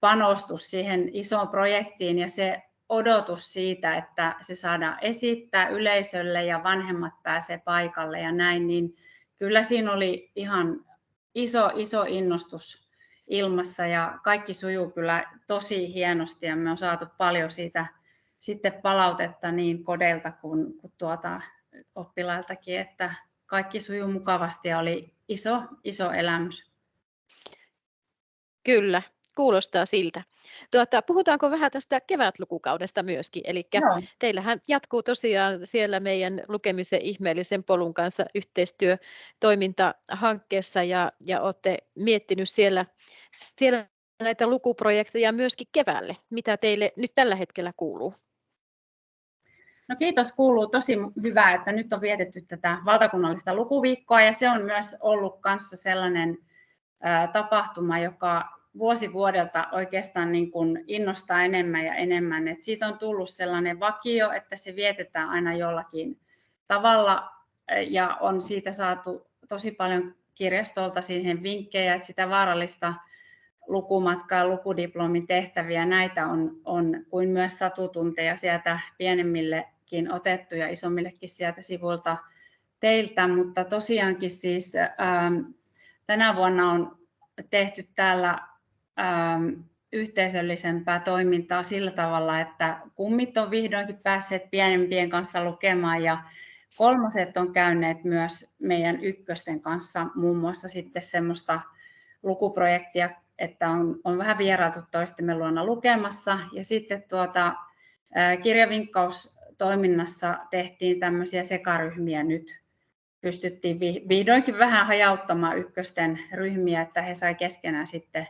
S6: panostus siihen isoon projektiin ja se odotus siitä, että se saadaan esittää yleisölle ja vanhemmat pääsee paikalle ja näin, niin kyllä siinä oli ihan iso, iso innostus ilmassa ja kaikki sujuu kyllä tosi hienosti ja me on saatu paljon siitä sitten palautetta niin kodeilta kuin, kuin tuota oppilailtakin, että kaikki sujuu mukavasti ja oli iso, iso elämys.
S1: Kyllä, kuulostaa siltä. Tuota, puhutaanko vähän tästä kevätlukukaudesta myöskin? Eli teillähän jatkuu tosiaan siellä meidän lukemisen ihmeellisen polun kanssa yhteistyötoimintahankkeessa ja, ja olette miettinyt siellä, siellä näitä lukuprojekteja myöskin keväälle. Mitä teille nyt tällä hetkellä kuuluu?
S6: No kiitos kuuluu tosi hyvää, että nyt on vietetty tätä valtakunnallista lukuviikkoa ja se on myös ollut kanssa sellainen tapahtuma, joka vuosi vuodelta oikeastaan niin kuin innostaa enemmän ja enemmän. Et siitä on tullut sellainen vakio, että se vietetään aina jollakin tavalla ja on siitä saatu tosi paljon kirjastolta siihen vinkkejä, että sitä vaarallista lukumatkaa, lukudiplomin tehtäviä, näitä on, on kuin myös satutunteja sieltä pienemmille kin otettu ja isommillekin sieltä sivuilta teiltä, mutta tosiaankin siis ähm, tänä vuonna on tehty täällä ähm, yhteisöllisempää toimintaa sillä tavalla, että kummit on vihdoinkin päässeet pienempien kanssa lukemaan ja kolmoset on käyneet myös meidän ykkösten kanssa muun muassa sitten semmoista lukuprojektia, että on, on vähän vierailtu toistemme luona lukemassa. Ja sitten tuota, äh, kirjavinkkaus toiminnassa tehtiin tämmöisiä sekaryhmiä nyt. Pystyttiin vihdoinkin vähän hajauttamaan ykkösten ryhmiä, että he sai keskenään sitten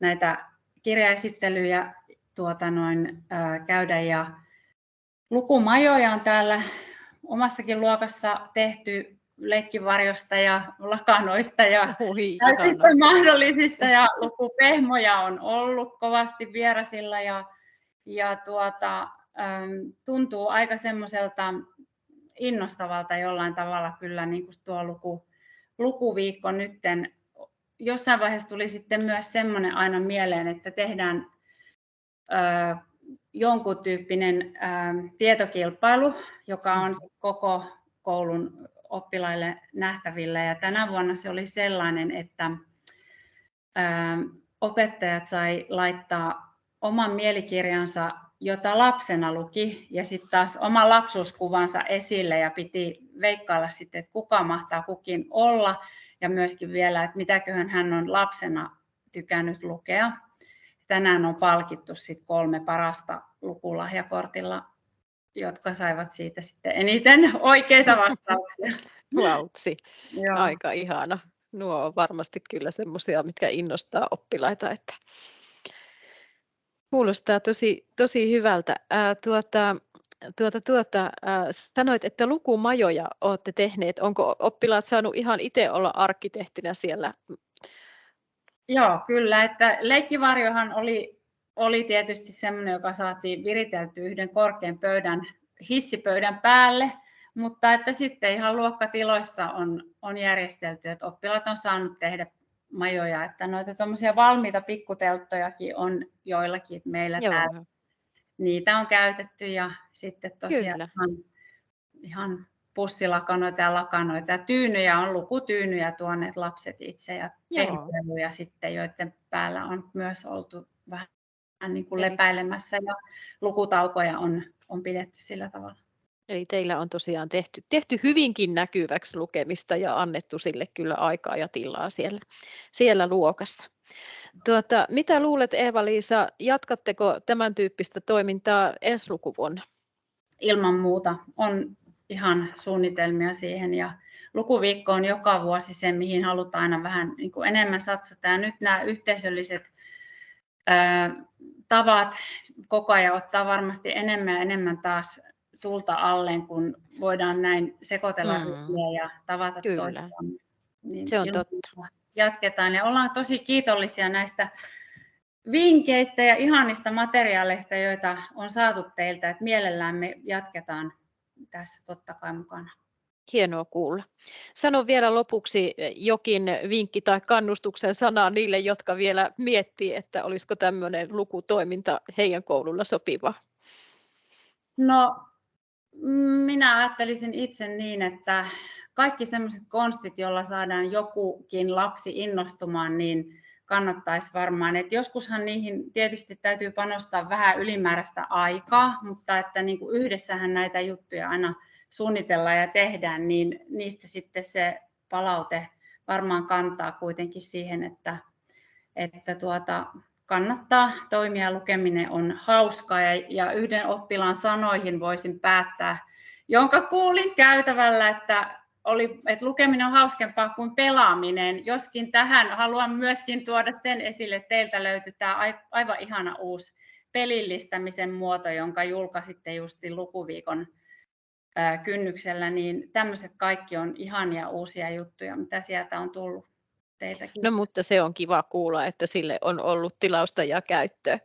S6: näitä kirjaesittelyjä tuota noin, ää, käydä. Ja lukumajoja on täällä omassakin luokassa tehty leikkivarjosta ja lakanoista ja kaikista mahdollisista ja lukupehmoja on ollut kovasti vierasilla ja, ja tuota, tuntuu aika semmoiselta innostavalta jollain tavalla kyllä niin kuin tuo luku, lukuviikko nytten. Jossain vaiheessa tuli sitten myös semmoinen aina mieleen, että tehdään ö, jonkun tyyppinen ö, tietokilpailu, joka on koko koulun oppilaille nähtävillä. Ja tänä vuonna se oli sellainen, että ö, opettajat sai laittaa oman mielikirjansa jota lapsena luki, ja sitten taas oman lapsuuskuvansa esille ja piti veikkailla sitten, että kuka mahtaa kukin olla, ja myöskin vielä, että mitäköhän hän on lapsena tykännyt lukea. tänään on palkittu sit kolme parasta lukulahjakortilla, jotka saivat siitä sitten eniten [laughs] oikeita vastauksia.
S1: Vautsi, aika ihana. Nuo on varmasti kyllä semmoisia, mitkä innostaa oppilaita, että kuulostaa tosi, tosi hyvältä. Ää, tuota, tuota, tuota, ää, sanoit, että lukumajoja olette tehneet. Onko oppilaat saanut ihan itse olla arkkitehtinä siellä?
S6: Joo, kyllä. Että leikkivarjohan oli, oli tietysti semmoinen, joka saatiin viritelty yhden korkean pöydän, hissipöydän päälle, mutta että sitten ihan luokkatiloissa on, on järjestelty, että oppilaat on saanut tehdä majoja, että noita tuommoisia valmiita pikkutelttojakin on joillakin meillä Joo. täällä. Niitä on käytetty ja sitten tosiaan ihan, ihan pussilakanoita ja lakanoita ja tyynyjä on lukutyynyjä tuoneet lapset itse ja tehdyjä sitten, joiden päällä on myös oltu vähän niin kuin lepäilemässä ja lukutaukoja on, on pidetty sillä tavalla.
S1: Eli teillä on tosiaan tehty, tehty hyvinkin näkyväksi lukemista ja annettu sille kyllä aikaa ja tilaa siellä, siellä luokassa. Tuota, mitä luulet Eeva-Liisa, jatkatteko tämän tyyppistä toimintaa ensi lukuvuonna?
S6: Ilman muuta on ihan suunnitelmia siihen ja lukuviikko on joka vuosi se, mihin halutaan aina vähän niin kuin enemmän satsata. Ja nyt nämä yhteisölliset ää, tavat koko ajan ottaa varmasti enemmän ja enemmän taas tulta alleen, kun voidaan näin sekoitella mm. ja tavata Kyllä. toisiaan.
S1: Niin se on totta.
S6: Jatketaan ja ollaan tosi kiitollisia näistä vinkkeistä ja ihanista materiaaleista, joita on saatu teiltä, että mielellään me jatketaan tässä totta kai mukana.
S1: Hienoa kuulla. Sano vielä lopuksi jokin vinkki tai kannustuksen sana niille, jotka vielä miettii, että olisiko tämmöinen lukutoiminta heidän koululla sopivaa.
S6: No minä ajattelisin itse niin, että kaikki sellaiset konstit, joilla saadaan jokukin lapsi innostumaan, niin kannattaisi varmaan. Et joskushan niihin tietysti täytyy panostaa vähän ylimääräistä aikaa, mutta että niin kuin yhdessähän näitä juttuja aina suunnitellaan ja tehdään, niin niistä sitten se palaute varmaan kantaa kuitenkin siihen, että, että tuota, kannattaa toimia. Lukeminen on hauskaa ja, yhden oppilaan sanoihin voisin päättää, jonka kuulin käytävällä, että, oli, että lukeminen on hauskempaa kuin pelaaminen. Joskin tähän haluan myöskin tuoda sen esille, että teiltä löytyy tämä aivan ihana uusi pelillistämisen muoto, jonka julkaisitte justi lukuviikon kynnyksellä, niin tämmöiset kaikki on ihania uusia juttuja, mitä sieltä on tullut teiltäkin.
S1: No mutta se on kiva kuulla, että sille on ollut tilausta ja käyttöä.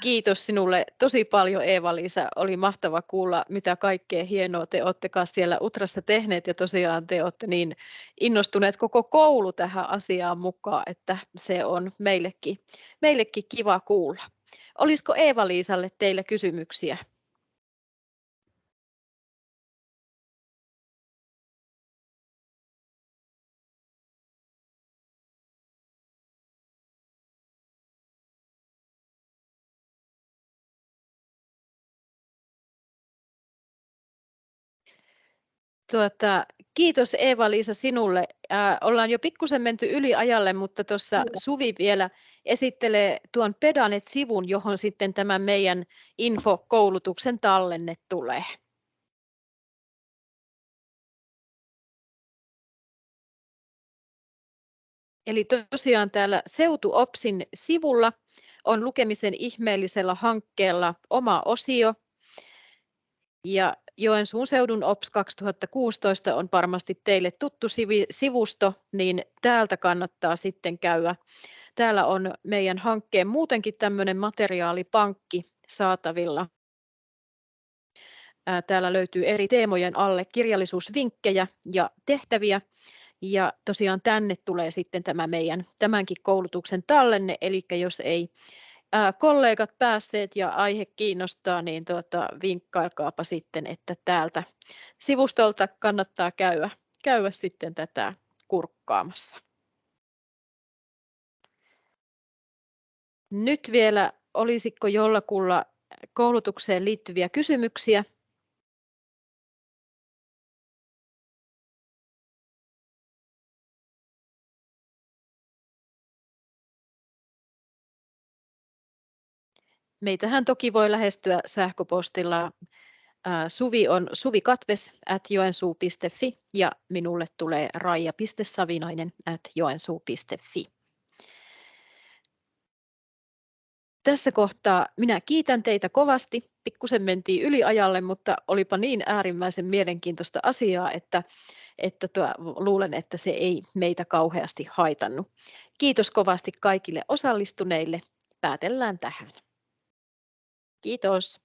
S1: Kiitos sinulle tosi paljon Eeva-Liisa. Oli mahtava kuulla, mitä kaikkea hienoa te olette siellä Utrassa tehneet ja tosiaan te olette niin innostuneet koko koulu tähän asiaan mukaan, että se on meillekin, meillekin kiva kuulla. Olisiko Eeva-Liisalle teille kysymyksiä? Tuota, kiitos Eeva-Liisa sinulle. Äh, ollaan jo pikkusen menty yli ajalle, mutta tuossa Suvi vielä esittelee tuon Pedanet-sivun, johon sitten tämä meidän infokoulutuksen tallenne tulee. Eli tosiaan täällä SeutuOpsin sivulla on lukemisen ihmeellisellä hankkeella oma osio. Ja Joensuun seudun OPS 2016 on varmasti teille tuttu sivusto, niin täältä kannattaa sitten käydä. Täällä on meidän hankkeen muutenkin tämmöinen materiaalipankki saatavilla. Täällä löytyy eri teemojen alle kirjallisuusvinkkejä ja tehtäviä. Ja tosiaan tänne tulee sitten tämä meidän tämänkin koulutuksen tallenne, eli jos ei kollegat päässeet ja aihe kiinnostaa, niin tuota, vinkkailkaapa sitten, että täältä sivustolta kannattaa käydä, käydä sitten tätä kurkkaamassa. Nyt vielä, olisiko jollakulla koulutukseen liittyviä kysymyksiä? Meitähän toki voi lähestyä sähköpostilla. Suvi on suvikatves ja minulle tulee raija.savinainen at joensuu.fi. Tässä kohtaa minä kiitän teitä kovasti. Pikkusen mentiin yliajalle, mutta olipa niin äärimmäisen mielenkiintoista asiaa, että, että tuo, luulen, että se ei meitä kauheasti haitannut. Kiitos kovasti kaikille osallistuneille. Päätellään tähän. Kiitos.